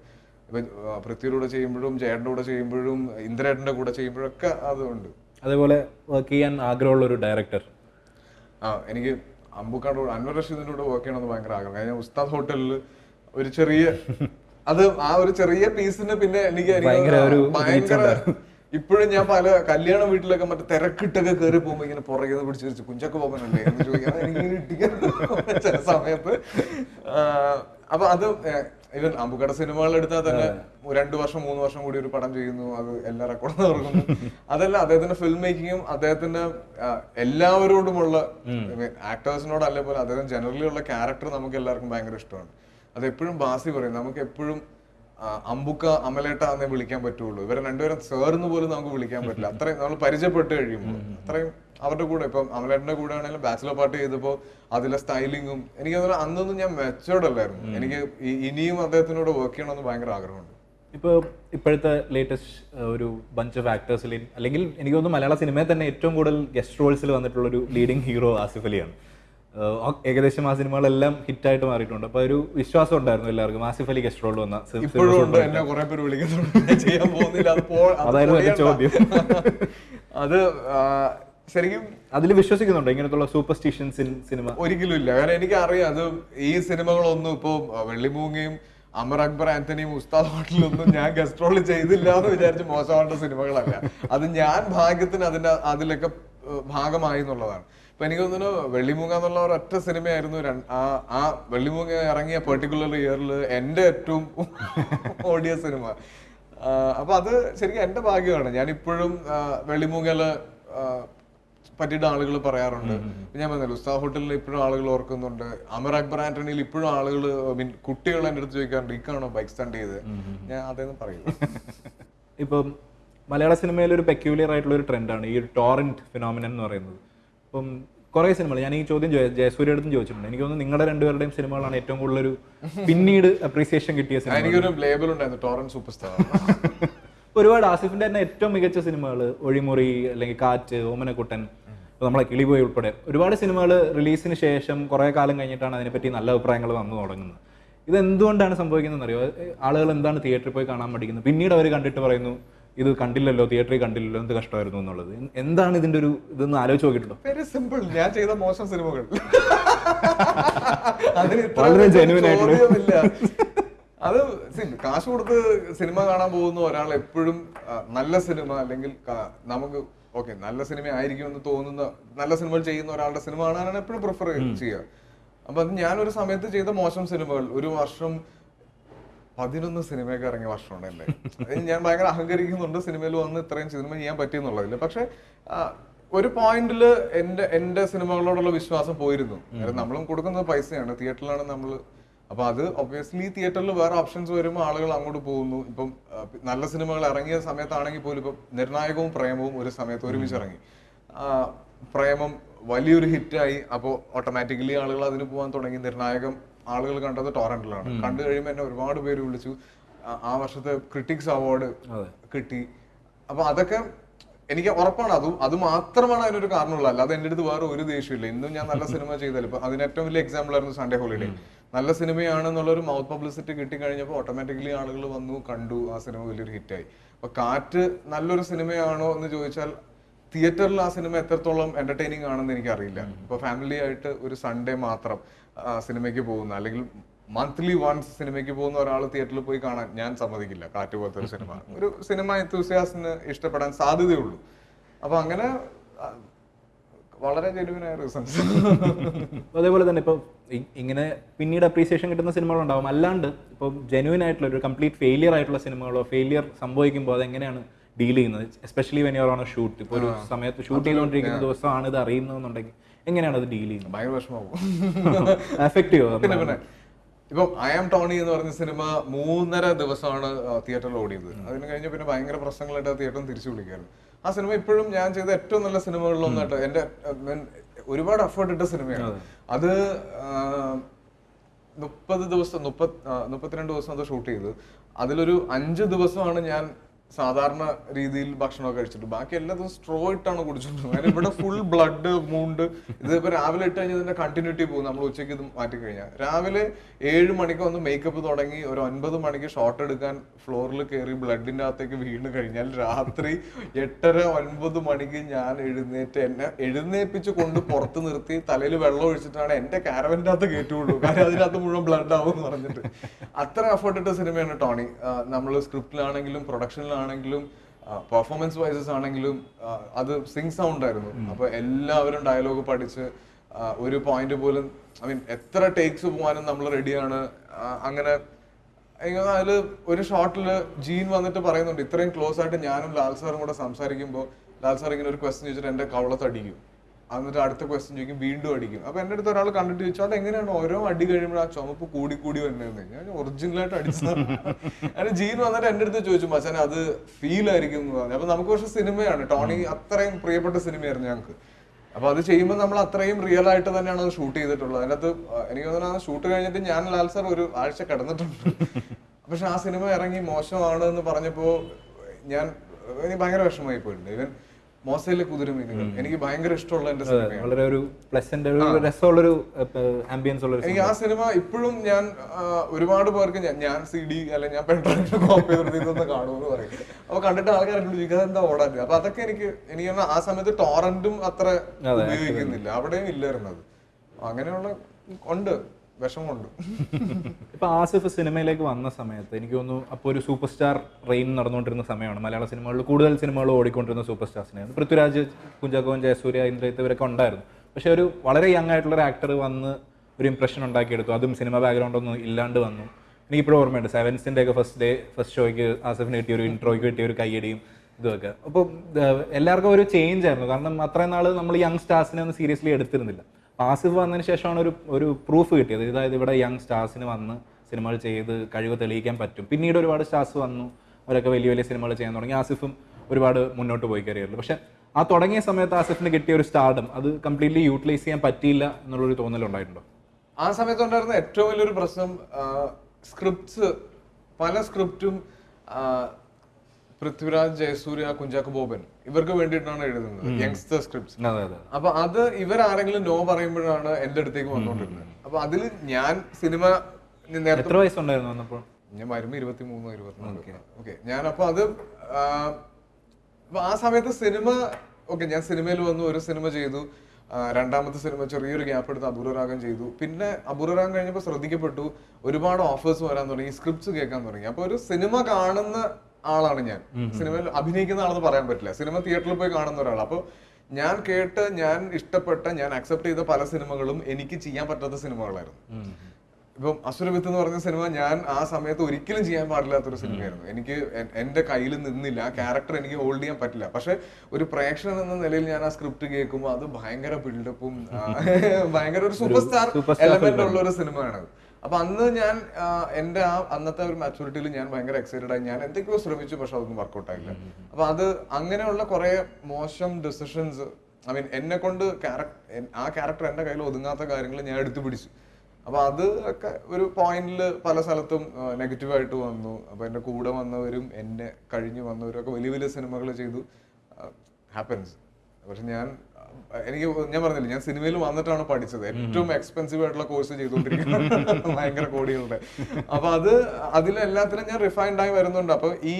ഇപ്പൊ പൃഥ്വിയുടെ കൂടെ ചെയ്യുമ്പോഴും ജയേട്ടന്റെ കൂടെ ചെയ്യുമ്പോഴും ഇന്ദ്രേട്ടന്റെ കൂടെ ചെയ്യുമ്പോഴൊക്കെ അതുണ്ട്. അതേപോലെ വർക്ക് ചെയ്യാൻ ആഗ്രഹമുള്ള ഒരു ഡയറക്ടർ ആ എനിക്ക് അമ്പുക്കാട് അൻവർ റഷീദിന്റെ കൂടെ വർക്ക് ചെയ്യണമെന്ന് ഭയങ്കര ആഗ്രഹം. ഞാൻ ഉസ്താദ് ഹോട്ടലിൽ ഒരു ചെറിയ അത് ആ ഒരു ചെറിയ പീസിന് പിന്നെ എനിക്ക് ഭയങ്കര ഇപ്പോഴും ഞാൻ പല കല്യാണ വീട്ടിലൊക്കെ മറ്റേ തിരക്കിട്ടൊക്കെ കയറി പോകുമ്പോ ഇങ്ങനെ പുറകെ പിടിച്ച് വെച്ച് കുഞ്ചൊക്കെ പോകാനല്ലേ എന്ന് ചോദിക്കാൻ എനിക്ക് ചില സമയത്ത് അപ്പൊ അത് ഇവൻ അമ്പുക്കട സിനിമകൾ എടുത്താൽ തന്നെ രണ്ടു വർഷം മൂന്ന് വർഷം കൂടി ഒരു പടം ചെയ്യുന്നു. അത് എല്ലാ റെക്കോർഡും തുറക്കുന്നു. അതല്ല അദ്ദേഹത്തിന്റെ ഫിലിം മേക്കിങ്ങും അദ്ദേഹത്തിന്റെ എല്ലാവരോടുമുള്ള ആക്ടേഴ്സിനോട് അല്ലേ പോലെ അദ്ദേഹം ജനറലി ഉള്ള ക്യാരക്ടർ നമുക്ക് എല്ലാവർക്കും ഭയങ്കര ഇഷ്ടമാണ്. അത് എപ്പോഴും ബാസി പറയും നമുക്ക് എപ്പോഴും അമ്പുക്ക അമലേട്ട എന്നേ വിളിക്കാൻ പറ്റുള്ളൂ. ഇവരെ രണ്ടുപേരും സേർന്ന് പോലും നമുക്ക് വിളിക്കാൻ പറ്റില്ല. അത്രയും നമ്മൾ പരിചയപ്പെട്ട് കഴിയുമ്പോൾ അത്രയും അവരുടെ കൂടെ ഇപ്പം അമലേട്ടന്റെ കൂടെ ആണെങ്കിലും ബാച്ചിലർ പാർട്ടി ചെയ്തപ്പോൾ അതിലെ സ്റ്റൈലിങ്ങും എനിക്ക് തോന്നുന്നു അന്നൊന്നും ഞാൻ മെച്ചോർഡ് അല്ലായിരുന്നു. എനിക്ക് ഇനിയും അദ്ദേഹത്തിനോട് വർക്ക് ചെയ്യണമെന്ന് ഭയങ്കര ആഗ്രഹമുണ്ട്. ഇപ്പോൾ ഇപ്പോഴത്തെ ലേറ്റസ്റ്റ് ഒരു ബഞ്ച് ഓഫ് ആക്ടേഴ്സിൽ അല്ലെങ്കിൽ എനിക്ക് തോന്നുന്നു മലയാള സിനിമയിൽ തന്നെ ഏറ്റവും കൂടുതൽ ഗസ്റ്റ് റോൾസിൽ വന്നിട്ടുള്ള ഒരു ലീഡിംഗ് ഹീറോ ആസിഫ് അലിയാണ്. ഏകദേശം ആ സിനിമകളെല്ലാം ഹിറ്റ് ആയിട്ട് മാറിയിട്ടുണ്ട്. അപ്പൊ ഒരു വിശ്വാസം ഉണ്ടായിരുന്നു എല്ലാവർക്കും. ആസിഫ് അലി ഗസ്റ്റ് റോൾ വന്ന അതായിരുന്നു എന്റെ ചോദ്യം. അത് ശരിക്കും അതിൽ വിശ്വസിക്കുന്നുണ്ടോ ഇങ്ങനത്തുള്ള സൂപ്പർസ്റ്റിഷൻസ് സിനിമ? ഒരിക്കലും ഇല്ല. കാരണം എനിക്കറിയാം അത് ഈ സിനിമകളൊന്നും ഇപ്പൊ വെള്ളിമൂങ്ങയും അമർ അക്ബർ ആന്റണിയും ഉസ്താദ് ഹോട്ടലൊന്നും ഞാൻ ഗസ്റ്റ് റോൾ ചെയ്തില്ല എന്ന് വിചാരിച്ച് മോശമാവേണ്ട സിനിമകളല്ല. അത് ഞാൻ ഭാഗ്യത്തിന് അതിന്റെ അതിലൊക്കെ ഭാഗമായി എന്നുള്ളതാണ്. ഇപ്പൊ എനിക്ക് തോന്നുന്നു വെള്ളിമൂങ്ങ എന്നുള്ള ഒരൊറ്റ സിനിമയായിരുന്നു ആ ആ വെള്ളിമൂങ്ങ ഇറങ്ങിയ പെർട്ടിക്കുലർ ഇയറിൽ എന്റെ ഏറ്റവും ഓടിയ സിനിമ. അപ്പൊ അത് ശരിക്കും എന്റെ ഭാഗ്യമാണ്. ഞാൻ ഇപ്പോഴും വെള്ളിമൂങ്ങൽ പറ്റിയിട്ട് ആളുകൾ പറയാറുണ്ട്. ഞാൻ പറഞ്ഞല്ലോ ഉസ്താദ് ഹോട്ടലിൽ ഇപ്പോഴും ആളുകൾ ഓർക്കുന്നുണ്ട്. അമർ അക്ബർ ആന്റണിയിൽ ഇപ്പോഴും ആളുകൾ മീൻ കുട്ടികൾ എന്റെ അടുത്ത് ചോദിക്കാറുണ്ട് ഇക്കാണോ ബൈക്ക് സ്റ്റാൻഡ് ചെയ്ത്? ഞാൻ അതേന്ന് പറയും. ഇപ്പം മലയാള സിനിമയിൽ ഒരു പെക്യൂലിയർ ആയിട്ടുള്ള ഒരു ട്രെൻഡാണ് ഈ ടോറന്റ് ഫിനോമിനൻ എന്ന് പറയുന്നത്. ഇപ്പം കുറേ സിനിമകൾ ഞാൻ ഈ ചോദ്യം ജയ- ജയസൂര്യ അടുത്തും ചോദിച്ചിട്ടുണ്ട്. എനിക്ക് തോന്നുന്നു നിങ്ങളുടെ രണ്ടുപേരുടെയും സിനിമകളാണ് ഏറ്റവും കൂടുതൽ ഒരു പിന്നീട് അപ്രീസിയേഷൻ കിട്ടിയ സിനിമ എനിക്കൊരു ലേബൽ ഉണ്ടായിരുന്നു ടോറന്റ് സൂപ്പർ സ്റ്റാർ ഒരുപാട് ആസിഫിന്റെ തന്നെ ഏറ്റവും മികച്ച സിനിമകൾ ഒഴിമുറി അല്ലെങ്കിൽ കാറ്റ് ഓമനക്കുട്ടൻ ഇപ്പോൾ നമ്മളെ കിളിപോയി ഉൾപ്പെടെ ഒരുപാട് സിനിമകൾ റിലീസിന് ശേഷം കുറേ കാലം കഴിഞ്ഞിട്ടാണ് അതിനെപ്പറ്റി നല്ല അഭിപ്രായങ്ങൾ വന്നു തുടങ്ങുന്നത്. ഇത് എന്തുകൊണ്ടാണ് സംഭവിക്കുന്നത് അറിയോ ആളുകൾ എന്താണ് തിയേറ്ററിൽ പോയി കാണാൻ പഠിക്കുന്നത് പിന്നീട് അവർ കണ്ടിട്ട് പറയുന്നു ഇത് കണ്ടില്ലല്ലോ തിയേറ്ററിൽ കണ്ടില്ലല്ലോ എന്ത് കഷ്ടമായിരുന്നു എന്നുള്ളത്. എന്താണ് ഇതിന്റെ ഒരു ഇതൊന്ന് ആലോചിച്ച് നോക്കിയിട്ടുണ്ടോ? വെരി സിമ്പിൾ ഞാൻ ചെയ്ത മോശം സിനിമകൾ. അതിന് വളരെ ആയിട്ടുള്ള- അത് കാശ് കൊടുത്ത് സിനിമ കാണാൻ പോകുന്ന ഒരാൾ എപ്പോഴും നല്ല സിനിമ അല്ലെങ്കിൽ നമുക്ക് ഓക്കെ നല്ല സിനിമ ആയിരിക്കും എന്ന് തോന്നുന്ന നല്ല സിനിമകൾ ചെയ്യുന്ന ഒരാളുടെ സിനിമ കാണാനാണ് എപ്പോഴും പ്രിഫർ ചെയ്യുക. അപ്പൊ അത് ഞാൻ ഒരു സമയത്ത് ചെയ്ത മോശം സിനിമകൾ ഒരു വർഷം പതിനൊന്ന് സിനിമയൊക്കെ ഇറങ്ങിയ വർഷം എന്റെ. ഞാൻ ഭയങ്കര അഹങ്കരിക്കുന്നുണ്ട് സിനിമയിൽ വന്ന് ഇത്രയും സിനിമ ചെയ്യാൻ പറ്റിയെന്നുള്ളതില്ല പക്ഷെ ഒരു പോയിന്റിൽ എന്റെ എന്റെ സിനിമകളോടുള്ള വിശ്വാസം പോയിരുന്നു. നമ്മളും കൊടുക്കുന്നത് പൈസയാണ്. തിയേറ്ററിലാണ് നമ്മൾ അപ്പൊ അത് ഒബ്വിയസ്ലി തിയേറ്ററിൽ വേറെ ഓപ്ഷൻസ് വരുമ്പോൾ ആളുകൾ അങ്ങോട്ട് പോകുന്നു. ഇപ്പം നല്ല സിനിമകൾ ഇറങ്ങിയ സമയത്താണെങ്കിൽ പോലും ഇപ്പം നിർണായകവും പ്രേമവും ഒരു സമയത്ത് ഒരുമിച്ച് ഇറങ്ങി. പ്രേമം വലിയൊരു ഹിറ്റായി അപ്പോൾ ഓട്ടോമാറ്റിക്കലി ആളുകൾ അതിന് പോകാൻ തുടങ്ങി. നിർണായകം ആളുകൾ കണ്ടത് ടോറന്റിലാണ്. കണ്ടു കഴിയുമ്പോൾ എന്നെ ഒരുപാട് പേര് വിളിച്ചു. ആ- വർഷത്തെ ക്രിട്ടിക്സ് അവാർഡ് കിട്ടി. അപ്പൊ അതൊക്കെ എനിക്ക് ഉറപ്പാണ്. അതും അത് മാത്രമാണ് അതിനൊരു കാരണമുള്ളത്. അല്ലാതെ എന്റെ അടുത്ത് വേറെ ഒരു ദേഷ്യമില്ല ഇന്നും ഞാൻ നല്ല സിനിമ ചെയ്താലും. ഇപ്പൊ അതിന് ഏറ്റവും വലിയ എക്സാമ്പിൾ ആയിരുന്നു സൺഡേ ഹോളിഡേ നല്ല സിനിമയാണെന്നുള്ളൊരു മൗത്ത് പബ്ലിസിറ്റി കിട്ടി കഴിഞ്ഞപ്പോൾ ഓട്ടോമാറ്റിക്കലി ആളുകൾ വന്നു കണ്ടു ആ സിനിമ വലിയൊരു ഹിറ്റായി അപ്പൊ കാറ്റ് നല്ലൊരു സിനിമയാണോ എന്ന് ചോദിച്ചാൽ തിയേറ്ററിൽ ആ സിനിമ എത്രത്തോളം എന്റർടൈനിങ് ആണെന്ന് എനിക്ക് അറിയില്ല ഇപ്പൊ ഫാമിലി ആയിട്ട് ഒരു സൺഡേ മാത്രം സിനിമയ്ക്ക് പോകുന്ന അല്ലെങ്കിൽ മന്ത്ലി വൺസ് സിനിമയ്ക്ക് പോകുന്ന ഒരാൾ തിയേറ്ററിൽ പോയി കാണാൻ ഞാൻ സമ്മതിക്കില്ല കാറ്റ് പോലത്തെ ഒരു സിനിമ. ഒരു സിനിമ എന്തൂസിയാസിന് ഇഷ്ടപ്പെടാൻ സാധ്യതയുള്ളൂ. അപ്പൊ അങ്ങനെ വളരെ ജെനുവിനായ റീസൺസ് അതേപോലെ തന്നെ ഇപ്പം ഇങ്ങനെ പിന്നീട് അപ്രീസിയേഷൻ കിട്ടുന്ന സിനിമകളുണ്ടാവും അല്ലാണ്ട് ഇപ്പോൾ ജെനുവിൻ ആയിട്ടുള്ള ഒരു കംപ്ലീറ്റ് ഫെയിലിയർ ആയിട്ടുള്ള സിനിമകളോ ഫെയിലിയർ സംഭവിക്കുമ്പോൾ അതെങ്ങനെയാണ് ഡീൽ ചെയ്യുന്നത്? Especially when your on a shoot ഇപ്പോൾ ഒരു സമയത്ത് ഷൂട്ട് ചെയ്തുകൊണ്ടിരിക്കുന്ന ദിവസമാണ് ഇത് അറിയുന്നതെന്നുണ്ടെങ്കിൽ എങ്ങനെയാണ് അത് ഡീൽ ചെയ്യുന്നത്? ഭയങ്കര വിഷമാവും എഫക്റ്റീവ് പിന്നെ പിന്നെ. ഇപ്പം ഐ ആം ടോണി എന്ന് പറഞ്ഞ സിനിമ മൂന്നര ദിവസമാണ് തിയേറ്ററിൽ ഓടിയത്. അതിന് കഴിഞ്ഞ് പിന്നെ ഭയങ്കര പ്രശ്നങ്ങളായിട്ട് ആ തിയേറ്ററിൽ തിരിച്ചു വിളിക്കായിരുന്നു. ആ സിനിമ ഇപ്പോഴും ഞാൻ ചെയ്ത ഏറ്റവും നല്ല സിനിമകളിലൊന്നായിട്ട് ഞാൻ ഒരുപാട് എഫേർട്ട് ഇട്ട സിനിമയാണ്. അത്. മുപ്പത് ദിവസം മുപ്പത് മുപ്പത്തിരണ്ട് ദിവസം അത് ഷൂട്ട് ചെയ്തു. അതിലൊരു അഞ്ച് ദിവസമാണ് ഞാൻ സാധാരണ രീതിയിൽ ഭക്ഷണമൊക്കെ കഴിച്ചിട്ട് ബാക്കി എല്ലാ ദിവസവും സ്ട്രോ ഇട്ടാണ് കുടിച്ചിട്ടുള്ളത്. ഇവിടെ ഫുൾ ബ്ലഡ് മൂണ്ട് ഇതിപ്പോ രാവിലെ ഇട്ട് കഴിഞ്ഞാൽ ഇതിന്റെ കണ്ടിന്യൂറ്റി പോകും. നമ്മൾ ഉച്ചയ്ക്ക് ഇത് മാറ്റി കഴിഞ്ഞാൽ രാവിലെ ഏഴ് മണിക്ക് ഒന്ന് മേക്കപ്പ് തുടങ്ങി ഒരു ഒൻപത് മണിക്ക് ഷോട്ട് എടുക്കാൻ ഫ്ലോറിൽ കയറി ബ്ലഡിന്റെ അകത്തേക്ക് വീണ് കഴിഞ്ഞാൽ രാത്രി എട്ടര ഒൻപത് മണിക്ക് ഞാൻ എഴുന്നേറ്റ് എന്നെ എഴുന്നേപ്പിച്ച് കൊണ്ട് പുറത്ത് നിർത്തി തലയിൽ വെള്ളം ഒഴിച്ചിട്ടാണ് എന്റെ കാരവന്റെ അകത്ത് കയറ്റുള്ളൂ. കാരണം അതിനകത്ത് മുഴുവൻ ബ്ലഡ് ആവും എന്ന് പറഞ്ഞിട്ട്. അത്ര എഫേർട്ട് ഇട്ട സിനിമയാണ് ടോണി. നമ്മൾ സ്ക്രിപ്റ്റിലാണെങ്കിലും പ്രൊഡക്ഷനിലാണെങ്കിലും പെർഫോമൻസ് വൈസസ് ആണെങ്കിലും അത് സിങ് സൗണ്ട് ആയിരുന്നു. അപ്പൊ എല്ലാവരും ഡയലോഗ് പഠിച്ച് ഒരു പോയിന്റ് പോലും ഐ മീൻ എത്ര ടേക്സ് പോകാനും നമ്മൾ റെഡിയാണ് അങ്ങനെ അതിൽ ഒരു ഷോട്ടിൽ ജീൻ വന്നിട്ട് പറയുന്നുണ്ട് ഇത്രയും ക്ലോസ് ആയിട്ട് ഞാനും ലാൽ സാറും കൂടെ സംസാരിക്കുമ്പോൾ ലാൽ സാർ ഇങ്ങനെ ഒരു ക്വസ്റ്റ്യൻ ചോദിച്ചിട്ട് എന്റെ കവളത്ത് അടിക്കും എന്നിട്ട് അടുത്ത ക്വസ്റ്റ്യൻ ചോദിക്കും വീണ്ടും അടിക്കും. അപ്പൊ എന്റെ അടുത്ത് ഒരാൾ കണ്ടിട്ട് ചോദിച്ചു അത് എങ്ങനെയാണ് ഓരോ അടി കഴിയുമ്പോൾ ആ ചുമപ്പ് കൂടി കൂടി വരുന്നതെന്ന് ഞാൻ ഒറിജിനൽ ആയിട്ട് അടിച്ചു അങ്ങനെ ജീൻ വന്നിട്ട് എന്റെ അടുത്ത് ചോദിച്ചു മച്ചാൻ അത് ഫീൽ ആയിരിക്കും എന്ന് പറഞ്ഞു. അപ്പൊ നമുക്ക് പക്ഷെ സിനിമയാണ്. ടോണി അത്രയും പ്രിയപ്പെട്ട സിനിമയായിരുന്നു ഞങ്ങൾക്ക് അപ്പൊ അത് ചെയ്യുമ്പോൾ നമ്മൾ അത്രയും റിയൽ ആയിട്ട് തന്നെയാണ് അത് ഷൂട്ട് ചെയ്തിട്ടുള്ളത്. അതിനകത്ത് എനിക്ക് തോന്നുന്നു ആ ഷൂട്ട് കഴിഞ്ഞിട്ട് ഞാൻ ലാൽ സാർ ഒരു ആഴ്ച കിടന്നിട്ടുണ്ട്. പക്ഷെ ആ സിനിമ ഇറങ്ങി മോശമാണ് എന്ന് പറഞ്ഞപ്പോ ഞാൻ ഭയങ്കര വിഷമമായി പോയിട്ടുണ്ട്. ഇവൻ മോശയിലെ കുതിരമീനുകൾ എനിക്ക് ഭയങ്കര ഇഷ്ടമുള്ള എന്റെ സിനിമയാണ്. വളരെ ഒരു പ്ലസന്റ് ഒരു രസമുള്ളൊരു ആംബിയൻസ് ഉള്ള എനിക്ക് ആ സിനിമ ഇപ്പോഴും ഞാൻ ഒരുപാട് പേർക്ക് ഞാൻ- സി ഡി അല്ലെങ്കിൽ ഞാൻ പെൺഡ്രൈവിൽ കോപ്പി ചെയ്തിട്ട് ഇതൊന്ന് കാണുമെന്ന് പറയും. അപ്പൊ കണ്ടിട്ട് ആൾക്കാർ എന്നോട് എന്താ ഓടാൻ? അപ്പൊ അതൊക്കെ എനിക്ക് എനിക്ക് ആ സമയത്ത് ടോറന്റും അത്ര ഉപയോഗിക്കുന്നില്ല. അവിടെയും ഇല്ലായിരുന്നത് അങ്ങനെയുള്ള ഉണ്ട്. വിഷമമുണ്ട്. ഇപ്പൊ ആസിഫ് സിനിമയിലേക്ക് വന്ന സമയത്ത് എനിക്ക് തോന്നുന്നു അപ്പോൾ ഒരു സൂപ്പർ സ്റ്റാർ റെയിൻ നടന്നുകൊണ്ടിരുന്ന സമയമാണ്. മലയാള സിനിമകളിൽ കൂടുതൽ സിനിമകൾ ഓടിക്കൊണ്ടിരുന്ന സൂപ്പർ സ്റ്റാർസിനെ പൃഥ്വിരാജ് കുഞ്ചാക്കോൻ ജയസൂര്യ ഇന്ദ്രജിത്ത് ഇവരൊക്കെ ഉണ്ടായിരുന്നു. പക്ഷെ ഒരു വളരെ യങ് ആയിട്ടുള്ള ഒരു ആക്ടർ വന്ന് ഒരു ഇംപ്രഷൻ ഉണ്ടാക്കിയെടുത്തു. അതും സിനിമ ബാക്ക്ഗ്രൗണ്ട് ഒന്നും ഇല്ലാണ്ട് വന്നു. എനിക്കിപ്പോഴും ഓർമ്മയുണ്ട്. സെവൻസിന്റെ ഒക്കെ ഫസ്റ്റ് ഡേ ഫസ്റ്റ് ഷോയ്ക്ക് ആസിഫിന് കിട്ടിയ ഒരു ഇൻട്രോയ്ക്ക് കിട്ടിയ ഒരു കൈയടിയും ഇതൊക്കെ. അപ്പോൾ എല്ലാവർക്കും ഒരു ചേഞ്ച് ആയിരുന്നു. കാരണം അത്രയും നാൾ നമ്മൾ യങ് സ്റ്റാർസിനെ ഒന്നും സീരിയസ്ലി എടുത്തിരുന്നില്ല. ആസിഫ് വന്നതിന് ശേഷമാണ് ഒരു ഒരു പ്രൂഫ് കിട്ടിയത്. അതായത് ഇവിടെ യങ് സ്റ്റാർസിന് വന്ന് സിനിമകൾ ചെയ്ത് കഴിവ് തെളിയിക്കാൻ പറ്റും. പിന്നീട് ഒരുപാട് സ്റ്റാർസ് വന്നു. അവരൊക്കെ വലിയ വലിയ സിനിമകൾ ചെയ്യാൻ തുടങ്ങി. ആസിഫും ഒരുപാട് മുന്നോട്ട് പോയി കരിയറിൽ പക്ഷെ ആ തുടങ്ങിയ സമയത്ത് ആസിഫിന് കിട്ടിയ ഒരു സ്റ്റാർഡും അത് കംപ്ലീറ്റ്ലി യൂട്ടിലൈസ് ചെയ്യാൻ പറ്റിയില്ല എന്നുള്ളൊരു തോന്നലുണ്ടായിട്ടുണ്ടോ ആ സമയത്ത് ഉണ്ടായിരുന്ന ഏറ്റവും വലിയൊരു പ്രശ്നം സ്ക്രിപ്റ്റ്സ് പല സ്ക്രിപ്റ്റും പൃഥ്വിരാജ് ജയസൂര്യ കുഞ്ചാക്കോ ബോബൻ ഇവർക്ക് വേണ്ടിയിട്ടാണ് എഴുതുന്നത് യങ്സ്റ്റർ സ്ക്രിപ്റ്റ്സ് അപ്പൊ അത് ഇവരാരെങ്കിലും നോ പറയുമ്പോഴാണ് എന്റെ അടുത്തേക്ക് വന്നുകൊണ്ടിരുന്നത്. അപ്പൊ അതിൽ ഞാൻ സിനിമ എത്ര വയസ്സുണ്ടായിരുന്നു വന്നപ്പോൾ ഞാൻ വരുമ്പോ ഇരുപത്തി മൂന്ന് ഇരുപത്തിനാല് ഓക്കെ. ഞാൻ അപ്പൊ അത് ആ, ആ സമയത്ത് സിനിമ ഓക്കെ ഞാൻ സിനിമയിൽ വന്നു ഒരു സിനിമ ചെയ്തു രണ്ടാമത്തെ സിനിമ ചെറിയൊരു ഗ്യാപ്പ് എടുത്ത് അപൂർവരാഗം ചെയ്തു. പിന്നെ അപൂർവരാഗം കഴിഞ്ഞപ്പോൾ ശ്രദ്ധിക്കപ്പെട്ടു ഒരുപാട് ഓഫേഴ്സ് വരാൻ തുടങ്ങി സ്ക്രിപ്റ്റ്സ് കേൾക്കാൻ തുടങ്ങി. അപ്പൊ ഒരു സിനിമ കാണുന്ന ആളാണ് ഞാൻ. സിനിമയിൽ അഭിനയിക്കുന്ന ആളെന്ന് പറയാൻ പറ്റില്ല. സിനിമ തിയേറ്ററിൽ പോയി കാണുന്ന ഒരാൾ അപ്പോൾ ഞാൻ കേട്ട് ഞാൻ ഇഷ്ടപ്പെട്ട ഞാൻ അക്സെപ്റ്റ് ചെയ്ത പല സിനിമകളും എനിക്ക് ചെയ്യാൻ പറ്റാത്ത സിനിമകളായിരുന്നു. ഇപ്പം അസുരവിത്ത് എന്ന് പറഞ്ഞ സിനിമ ഞാൻ ആ സമയത്ത് ഒരിക്കലും ചെയ്യാൻ പാടില്ലാത്തൊരു സിനിമയായിരുന്നു. എനിക്ക് എന്റെ കയ്യിൽ നിന്നില്ല. ആ ക്യാരക്ടർ എനിക്ക് ഹോൾഡ് ചെയ്യാൻ പറ്റില്ല. പക്ഷെ ഒരു പ്രേക്ഷകൻ എന്ന നിലയിൽ ഞാൻ ആ സ്ക്രിപ്റ്റ് കേൾക്കുമ്പോൾ അത് ഭയങ്കര ബിൽഡപ്പും ഭയങ്കര ഒരു സൂപ്പർ സ്റ്റാർ എലമെന്റ് ഉള്ള ഒരു സിനിമയാണ് അപ്പൊ അന്ന് ഞാൻ എന്റെ ആ അന്നത്തെ ഒരു മാച്യൂരിറ്റിയിൽ ഞാൻ ഭയങ്കര എക്സൈറ്റഡ് ആയി. ഞാൻ എന്തൊക്കെയോ ശ്രമിച്ചു പക്ഷെ അതൊന്നും വർക്കൗട്ട് ആയില്ല. അപ്പൊ അത് അങ്ങനെയുള്ള കുറെ മോശം ഡിസിഷൻസ് ഐ മീൻ എന്നെ കൊണ്ട് ആ ക്യാരക്ടർ എന്റെ കയ്യിൽ ഒതുങ്ങാത്ത കാര്യങ്ങൾ ഞാൻ എടുത്തു പിടിച്ചു. അപ്പൊ അത് ഒക്കെ ഒരു പോയിന്റിൽ പല സ്ഥലത്തും നെഗറ്റീവ് ആയിട്ട് വന്നു. അപ്പൊ എന്റെ കൂടെ വന്നവരും എന്നെ കഴിഞ്ഞു വന്നവരും ഒക്കെ വലിയ വലിയ സിനിമകൾ ചെയ്തു. ഹാപ്പൻസ് പക്ഷെ ഞാൻ എനിക്ക് ഞാൻ പറഞ്ഞില്ല ഞാൻ സിനിമയിൽ വന്നിട്ടാണ് പഠിച്ചത്. ഏറ്റവും എക്സ്പെൻസീവ് ആയിട്ടുള്ള കോഴ്സ് ചെയ്തുകൊണ്ടിരിക്കുന്നത്. ഭയങ്കര കോടികളുടെ. അപ്പൊ അത് അതിലെല്ലാത്തിലും ഞാൻ റിഫൈൻഡ് ആയി വരുന്നുണ്ട്. അപ്പൊ ഈ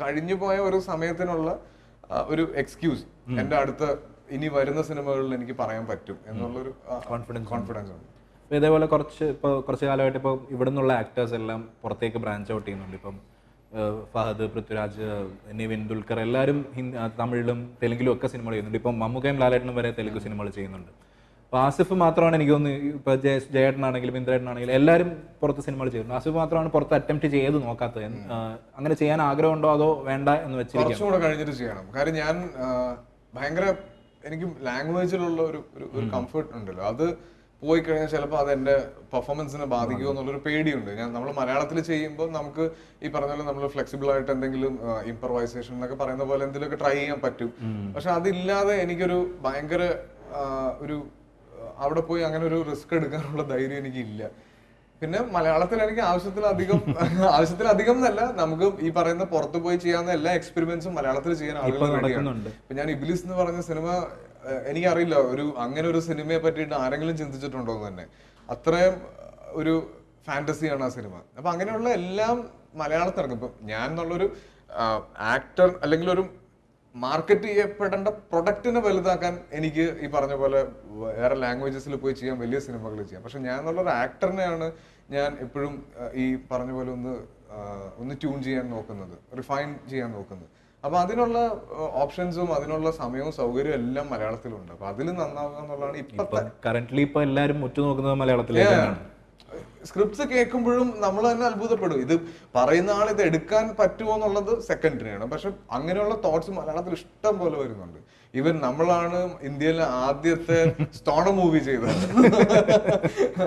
കഴിഞ്ഞു പോയ ഒരു സമയത്തിനുള്ള ഒരു എക്സ്ക്യൂസ് എന്റെ അടുത്ത ഇനി വരുന്ന സിനിമകളിൽ എനിക്ക് പറയാൻ പറ്റും. എന്നുള്ളൊരു കോൺഫിഡൻസ് കോൺഫിഡൻസ് ഉണ്ട്. അപ്പോൾ ഇതേപോലെ കുറച്ച് ഇപ്പോൾ കുറച്ച് കാലമായിട്ട് ഇപ്പോൾ ഇവിടെ നിന്നുള്ള ആക്ടേഴ്സ് എല്ലാം പുറത്തേക്ക് ബ്രാഞ്ച് ഔട്ട് ചെയ്യുന്നുണ്ട്. ഇപ്പം ഫഹദ് പൃഥ്വിരാജ് നിവിൻ ദുൽഖർ എല്ലാവരും തമിഴിലും തെലുങ്കിലും ഒക്കെ സിനിമകൾ ചെയ്യുന്നുണ്ട്. ഇപ്പം മമ്മൂക്കയും ലാലേട്ടനും വരെ തെലുങ്ക് സിനിമകൾ ചെയ്യുന്നുണ്ട്. അപ്പോൾ ആസിഫ് മാത്രമാണ് എനിക്ക് തോന്നുന്നു ഇപ്പോൾ ജയ ജയേട്ടനാണെങ്കിലും ഇന്ദ്രേട്ടനാണെങ്കിലും എല്ലാവരും പുറത്ത് സിനിമകൾ ചെയ്യുന്നുണ്ട്. ആസിഫ് മാത്രമാണ് പുറത്ത് അറ്റംപ്റ്റ് ചെയ്ത് നോക്കാത്തത്. അങ്ങനെ ചെയ്യാൻ ആഗ്രഹമുണ്ടോ അതോ വേണ്ട എന്ന് വെച്ച് കുറച്ചുകൂടെ കഴിഞ്ഞിട്ട് ചെയ്യണം. കാര്യം ഞാൻ ഭയങ്കര എനിക്ക് ലാംഗ്വേജിലുള്ള ഒരു- ഒരു കംഫർട്ട് ഉണ്ടല്ലോ. അത് പോയി കഴിഞ്ഞാൽ ചിലപ്പോൾ അതെന്റെ പെർഫോമൻസിനെ ബാധിക്കുമോ എന്നുള്ളൊരു പേടിയുണ്ട്. ഞാൻ നമ്മൾ മലയാളത്തിൽ ചെയ്യുമ്പോൾ നമുക്ക് ഈ പറഞ്ഞ പോലെ നമ്മൾ ഫ്ലെക്സിബിൾ ആയിട്ട് എന്തെങ്കിലും ഇംപ്രവൈസേഷൻ എന്നൊക്കെ പറയുന്ന പോലെ എന്തെങ്കിലുമൊക്കെ ട്രൈ ചെയ്യാൻ പറ്റും. പക്ഷെ അതില്ലാതെ എനിക്കൊരു ഭയങ്കര ഒരു അവിടെ പോയി അങ്ങനെ ഒരു റിസ്ക് എടുക്കാനുള്ള ധൈര്യം എനിക്കില്ല. പിന്നെ മലയാളത്തിൽ എനിക്ക് ആവശ്യത്തിലധികം ആവശ്യത്തിലധികം എന്നല്ല നമുക്ക് ഈ പറയുന്ന പുറത്ത് പോയി ചെയ്യാവുന്ന എല്ലാ എക്സ്പെരിമെന്റ്സും മലയാളത്തിൽ ചെയ്യാൻ ആളുകൾ ഇപ്പൊ ഞാൻ ഇബിലിസ് എന്ന് പറഞ്ഞ സിനിമ എനിക്കറിയില്ല. ഒരു അങ്ങനെ ഒരു സിനിമയെ പറ്റിയിട്ട് ആരെങ്കിലും ചിന്തിച്ചിട്ടുണ്ടോ എന്ന് തന്നെ. അത്രയും ഒരു ഫാന്റസിയാണ് ആ സിനിമ. അപ്പൊ അങ്ങനെയുള്ള എല്ലാം മലയാളത്തിൽ ഇറങ്ങും. ഇപ്പൊ ഞാൻ എന്നുള്ളൊരു ആക്ടർ അല്ലെങ്കിൽ ഒരു മാർക്കറ്റ് ചെയ്യപ്പെടേണ്ട പ്രൊഡക്റ്റിനെ വലുതാക്കാൻ എനിക്ക് ഈ പറഞ്ഞ പോലെ വേറെ ലാംഗ്വേജസിൽ പോയി ചെയ്യാൻ വലിയ സിനിമകൾ ചെയ്യാം. പക്ഷെ ഞാൻ എന്നുള്ളൊരു ആക്ടറിനെയാണ് ഞാൻ എപ്പോഴും ഈ പറഞ്ഞ പോലെ ഒന്ന് ഒന്ന് ട്യൂൺ ചെയ്യാൻ നോക്കുന്നത്. റിഫൈൻ ചെയ്യാൻ നോക്കുന്നത്. അപ്പൊ അതിനുള്ള ഓപ്ഷൻസും അതിനുള്ള സമയവും സൗകര്യവും എല്ലാം മലയാളത്തിലുണ്ട്. അപ്പൊ അതിൽ നന്നാവുക എന്നുള്ളതാണ് കറന്റ്ലി ഇപ്പൊ എല്ലാവരും ഉറ്റുനോക്കുന്നത് മലയാളത്തിലേക്കാണ് സ്ക്രിപ്റ്റ്സ് കേൾക്കുമ്പോഴും നമ്മൾ തന്നെ അത്ഭുതപ്പെടും. ഇത് പറയുന്ന ആൾ ഇത് എടുക്കാൻ പറ്റുമോ എന്നുള്ളത് സെക്കൻഡറിയാണ് പക്ഷെ അങ്ങനെയുള്ള തോട്ട്സ് മലയാളത്തിൽ ഇഷ്ടം പോലെ വരുന്നുണ്ട്. ഈവൻ നമ്മളാണ് ഇന്ത്യയിലെ ആദ്യത്തെ സ്റ്റോണ മൂവി ചെയ്തത്.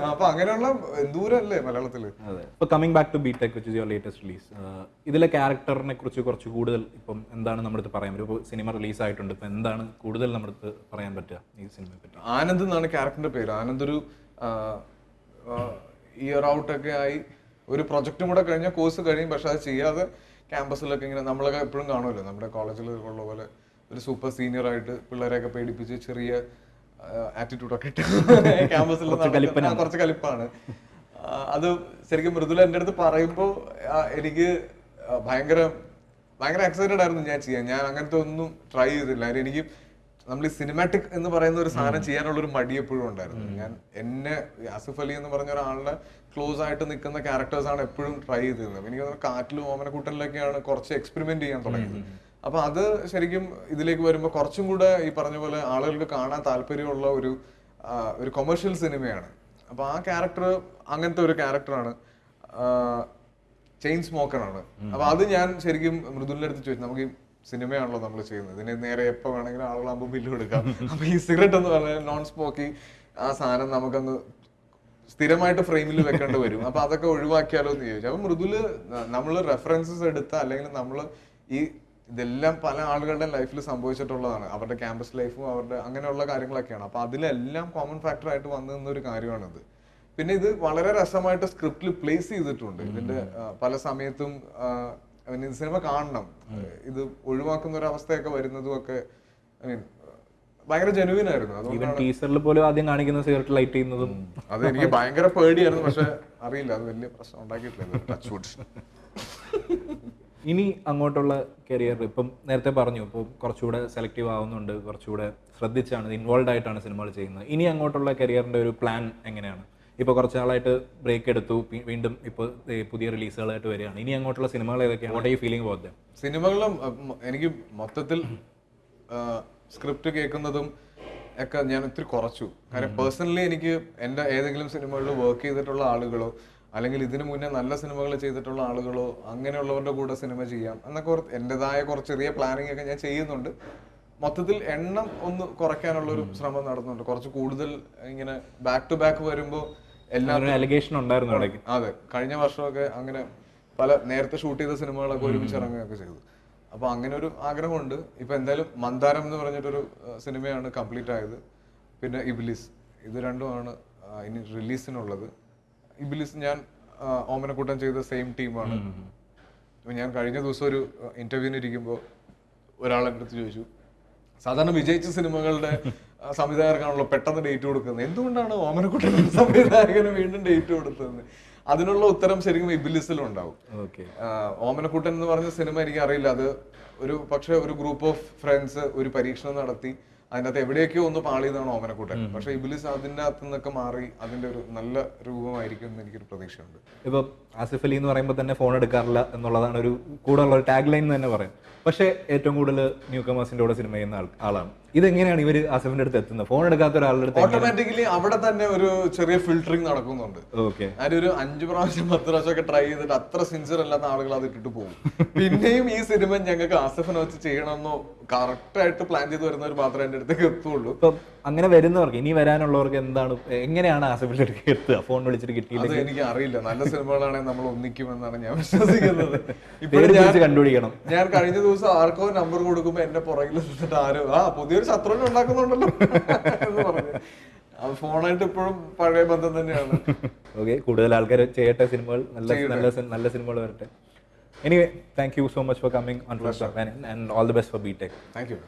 അപ്പൊ അങ്ങനെയുള്ള ദൂരല്ലേ മലയാളത്തിൽ coming back to B tech which is your latest release ഇതിലെ ക്യാരക്ടറിനെ കുറിച്ച് കുറച്ച് കൂടുതൽ ഇപ്പം എന്താണ് നമ്മുടെ പറയാൻ ഇപ്പൊ സിനിമ റിലീസ് ആയിട്ടുണ്ട് ഇപ്പൊ എന്താണ് കൂടുതൽ നമ്മുടെ പറയാൻ പറ്റുക ഈ സിനിമയെ പറ്റി? ആനന്ദ് എന്നാണ് ക്യാരക്ടറിന്റെ പേര്. ആനന്ദ് ഒരു ഇയർ ഔട്ട് ഒക്കെ ആയി. ഒരു പ്രൊജക്റ്റും കൂടെ കഴിഞ്ഞ കോഴ്സ് കഴിയും പക്ഷെ അത് ചെയ്യാതെ ക്യാമ്പസിലൊക്കെ ഇങ്ങനെ നമ്മളൊക്കെ എപ്പോഴും കാണുമല്ലോ. നമ്മുടെ കോളേജിൽ ഉള്ള പോലെ ഒരു സൂപ്പർ സീനിയർ ആയിട്ട് പിള്ളേരെയൊക്കെ പേടിപ്പിച്ച് ചെറിയ ആറ്റിറ്റ്യൂഡൊക്കെ ഇട്ട് ക്യാമ്പസിൽ കുറച്ച് കലിപ്പാണ്. അത് ശരിക്കും മൃദുല എന്റെ അടുത്ത് പറയുമ്പോൾ എനിക്ക് ഭയങ്കര ഭയങ്കര എക്സൈറ്റഡ് ആയിരുന്നു ഞാൻ ചെയ്യാൻ. ഞാൻ അങ്ങനത്തെ ഒന്നും ട്രൈ ചെയ്തില്ല. എനിക്ക് നമ്മൾ ഈ സിനിമാറ്റിക് എന്ന് പറയുന്ന ഒരു സാധനം ചെയ്യാനുള്ള ഒരു മടി എപ്പോഴും ഉണ്ടായിരുന്നു. ഞാൻ എന്നെ യാസിഫ് ആസിഫ് അലി എന്ന് പറഞ്ഞ ഒരാളുടെ ക്ലോസ് ആയിട്ട് നിൽക്കുന്ന ക്യാരക്ടേഴ്സ് ആണ് എപ്പോഴും ട്രൈ ചെയ്തിരുന്നത്. എനിക്ക് കാറ്റിലും ഓമനക്കൂട്ടലിലൊക്കെയാണ് കുറച്ച് എക്സ്പെരിമെന്റ് ചെയ്യാൻ തുടങ്ങിയത്. അപ്പൊ അത് ശരിക്കും ഇതിലേക്ക് വരുമ്പോൾ കുറച്ചും കൂടെ ഈ പറഞ്ഞ പോലെ ആളുകൾക്ക് കാണാൻ താല്പര്യമുള്ള ഒരു ഒരു കൊമേഴ്ഷ്യൽ സിനിമയാണ് അപ്പൊ ആ ക്യാരക്ടർ അങ്ങനത്തെ ഒരു ക്യാരക്ടറാണ് ചെയിൻ സ്മോക്കറാണ് അപ്പൊ അത് ഞാൻ ശരിക്കും മൃദുലിന്റെ അടുത്ത് ചോദിച്ചു. നമുക്ക് ഈ സിനിമയാണല്ലോ നമ്മൾ ചെയ്യുന്നത്. ഇതിന് നേരെ എപ്പോ വേണമെങ്കിലും ആളുകളാകുമ്പോൾ ബില്ല് കൊടുക്കാം അപ്പൊ ഈ സിഗരറ്റ് എന്ന് പറഞ്ഞാൽ നോൺ സ്മോക്കി ആ സാധനം നമുക്കങ്ങ് സ്ഥിരമായിട്ട് ഫ്രെയിമിൽ വെക്കേണ്ടി വരും. അപ്പൊ അതൊക്കെ ഒഴിവാക്കിയാലോ എന്ന് ചോദിച്ചു. അപ്പൊ മൃദുൽ നമ്മൾ റെഫറൻസസ് എടുത്ത അല്ലെങ്കിൽ നമ്മൾ ഈ ഇതെല്ലാം പല ആളുകളുടെ ലൈഫിൽ സംഭവിച്ചിട്ടുള്ളതാണ്. അവരുടെ ക്യാമ്പസ് ലൈഫും അവരുടെ അങ്ങനെയുള്ള കാര്യങ്ങളൊക്കെയാണ്. അപ്പൊ അതിലെല്ലാം കോമൺ ഫാക്ടർ ആയിട്ട് വന്നു നിന്നൊരു കാര്യമാണിത്. പിന്നെ ഇത് വളരെ രസമായിട്ട് സ്ക്രിപ്റ്റിൽ പ്ലേസ് ചെയ്തിട്ടുണ്ട്. ഇതിന്റെ പല സമയത്തും ഇത് സിനിമ കാണണം. ഇത് ഒഴിവാക്കുന്ന ഒരു അവസ്ഥയൊക്കെ വരുന്നതും ഒക്കെ ഐ മീൻ ഭയങ്കര ജെനുവിൻ ആയിരുന്നു. അതുകൊണ്ടാണ് ടീസറിൽ പോലും ആദ്യം കാണിക്കുന്ന സിഗരറ്റ് ലൈറ്റ് ചെയ്യുന്നതും അത് എനിക്ക് ഭയങ്കര പേടിയായിരുന്നു. പക്ഷെ അറിയില്ല. അത് വലിയ പ്രശ്നം ഉണ്ടാക്കിയിട്ടില്ല. ടച്ച് വുഡ് ഇനി അങ്ങോട്ടുള്ള കരിയർ ഇപ്പം നേരത്തെ പറഞ്ഞു ഇപ്പോൾ കുറച്ചുകൂടെ സെലക്റ്റീവ് ആവുന്നുണ്ട് കുറച്ചുകൂടെ ശ്രദ്ധിച്ചാണ് ഇൻവോൾവ് ആയിട്ടാണ് സിനിമകൾ ചെയ്യുന്നത്. ഇനി അങ്ങോട്ടുള്ള കരിയറിന്റെ ഒരു പ്ലാൻ എങ്ങനെയാണ്? ഇപ്പോൾ കുറച്ച് നാളായിട്ട് ബ്രേക്ക് എടുത്തു വീണ്ടും ഇപ്പോൾ പുതിയ റിലീസുകളായിട്ട് വരികയാണ്. ഇനി അങ്ങോട്ടുള്ള സിനിമകൾ ഏതൊക്കെയാണ്? വാട്ട് ഐ ഫീലിംഗ് ദം സിനിമകളും എനിക്ക് മൊത്തത്തിൽ സ്ക്രിപ്റ്റ് കേൾക്കുന്നതും ഒക്കെ ഞാൻ ഒത്തിരി കുറച്ചു. കാരണം പേഴ്സണലി എനിക്ക് എന്റെ ഏതെങ്കിലും സിനിമകളിൽ വർക്ക് ചെയ്തിട്ടുള്ള ആളുകളോ അല്ലെങ്കിൽ ഇതിനു മുന്നേ നല്ല സിനിമകൾ ചെയ്തിട്ടുള്ള ആളുകളോ അങ്ങനെയുള്ളവരുടെ കൂടെ സിനിമ ചെയ്യാം എന്നൊക്കെ കുറച്ച് എന്റെതായ കുറച്ച് ചെറിയ പ്ലാനിങ് ഒക്കെ ഞാൻ ചെയ്യുന്നുണ്ട്. മൊത്തത്തിൽ എണ്ണം ഒന്ന് കുറയ്ക്കാനുള്ള ഒരു ശ്രമം നടന്നുണ്ട് കുറച്ച് കൂടുതൽ ഇങ്ങനെ ബാക്ക് ടു ബാക്ക് വരുമ്പോൾ എല്ലാവരും ഉണ്ടായിരുന്നു അതെ. കഴിഞ്ഞ വർഷമൊക്കെ അങ്ങനെ പല നേരത്തെ ഷൂട്ട് ചെയ്ത സിനിമകളൊക്കെ ഒരുമിച്ച് ഇറങ്ങുകയൊക്കെ ചെയ്തു. അപ്പൊ അങ്ങനെ ഒരു ആഗ്രഹമുണ്ട്. ഇപ്പൊ എന്തായാലും മന്ദാരം എന്ന് പറഞ്ഞിട്ടൊരു സിനിമയാണ് കംപ്ലീറ്റ് ആയത്. പിന്നെ ഇബ്ലിസ്. ഇത് രണ്ടുമാണ് ഇനി റിലീസിനുള്ളത് ഇബിലിസ് ഞാൻ ഓമനക്കൂട്ടം ചെയ്ത സെയിം ടീമാണ് ഞാൻ കഴിഞ്ഞ ദിവസം ഒരു ഇന്റർവ്യൂവിന് ഇരിക്കുമ്പോൾ ഒരാൾ എന്റെ അടുത്ത് ചോദിച്ചു സാധാരണ വിജയിച്ച സിനിമകളുടെ സംവിധായകർക്കാണല്ലോ പെട്ടെന്ന് ഡേറ്റ് കൊടുക്കുന്നത്. എന്തുകൊണ്ടാണ് ഓമനക്കുട്ടൻ സംവിധായകന് വീണ്ടും ഡേറ്റ് കൊടുത്തത് അതിനുള്ള ഉത്തരം ശരിക്കും ഇബിലിസിലും ഉണ്ടാവും ഓക്കെ. ആ, ഓമനക്കുട്ടൻ എന്ന് പറഞ്ഞ സിനിമ എനിക്ക് അറിയില്ല അത് ഒരു പക്ഷെ ഒരു ഗ്രൂപ്പ് ഓഫ് ഫ്രണ്ട്സ് ഒരു പരീക്ഷണം നടത്തി അതിനകത്ത് എവിടെയൊക്കെയോ ഒന്ന് പാളിയതാണ് ഓമനക്കൂട്ടൻ പക്ഷെ ഇബിലിസ് അതിന്റെ അകത്തു നിന്നൊക്കെ മാറി അതിന്റെ ഒരു നല്ല രൂപമായിരിക്കും എന്ന് എനിക്കൊരു പ്രതീക്ഷയുണ്ട്. ഇപ്പൊ ആസിഫ് അലി എന്ന് പറയുമ്പോൾ തന്നെ ഫോൺ എടുക്കാറില്ല എന്നുള്ളതാണ് ഒരു കൂടെ ഒരു ടാഗ് ലൈൻ തന്നെ പറയാം. പക്ഷേ ഏറ്റവും കൂടുതൽ ന്യൂ കമേഴ്സിന്റെ കൂടെ സിനിമ ചെയ്യുന്ന ആൾ- ആളാണ്. ഇതെങ്ങനെയാണ് ഇവർ അസഫിന്റെ അടുത്ത് എത്തുന്നത്? ഫോൺ എടുക്കാത്ത ഒരാളുടെ അടുത്ത് ഓട്ടോമാറ്റിക്കലി അവിടെ തന്നെ ഒരു ചെറിയ ഫിൽറ്ററിംഗ് നടക്കുന്നുണ്ട്. ഓക്കെ ഒരു അഞ്ചു പ്രാവശ്യം പത്ത് പ്രാവശ്യം ഒക്കെ ട്രൈ ചെയ്തിട്ട് അത്ര സിൻസിയർ അല്ലാത്ത ആളുകൾ അത് ഇട്ടിട്ട് പോകും. പിന്നെയും ഈ സിനിമ ഞങ്ങൾക്ക് അസഫിനെ വെച്ച് ചെയ്യണമെന്നോ കറക്റ്റ് ആയിട്ട് പ്ലാൻ ചെയ്ത് വരുന്നവർ മാത്രമേ എന്റെ അടുത്തേക്ക് എത്തുള്ളൂ. അങ്ങനെ വരുന്നവർക്ക് ഇനി വരാനുള്ളവർക്ക് എന്താണ് എങ്ങനെയാണ് ആസഫിന്റെ അടുത്ത് എത്തുക? ഫോൺ വിളിച്ചിട്ട് കിട്ടിയില്ല അത് എനിക്ക് അറിയില്ല. നല്ല സിനിമകളാണെങ്കിൽ നമ്മൾ ഒന്നിക്കുമെന്നാണ് ഞാൻ വിശ്വസിക്കുന്നത്. ഇപ്പൊ ഞാൻ കണ്ടുപിടിക്കണം. ഞാൻ കഴിഞ്ഞ ദിവസം ആർക്കോ നമ്പർ കൊടുക്കുമ്പോ എന്റെ പുറകിൽ നിന്നിട്ട് ആരോ ആ പുതിയൊരു ശത്രുവിനെ ഉണ്ടാക്കുന്നുണ്ടല്ലോ എന്ന് പറഞ്ഞു. അത് ഫോണായിട്ട് ഇപ്പോഴും പഴയ ബന്ധം തന്നെയാണ്. ഓക്കെ കൂടുതൽ ആൾക്കാർ ചെയ്യട്ടെ സിനിമകൾ. നല്ല നല്ല നല്ല സിനിമകൾ വരട്ടെ. Anyway thank you so much for coming on and all the best for B tech thank you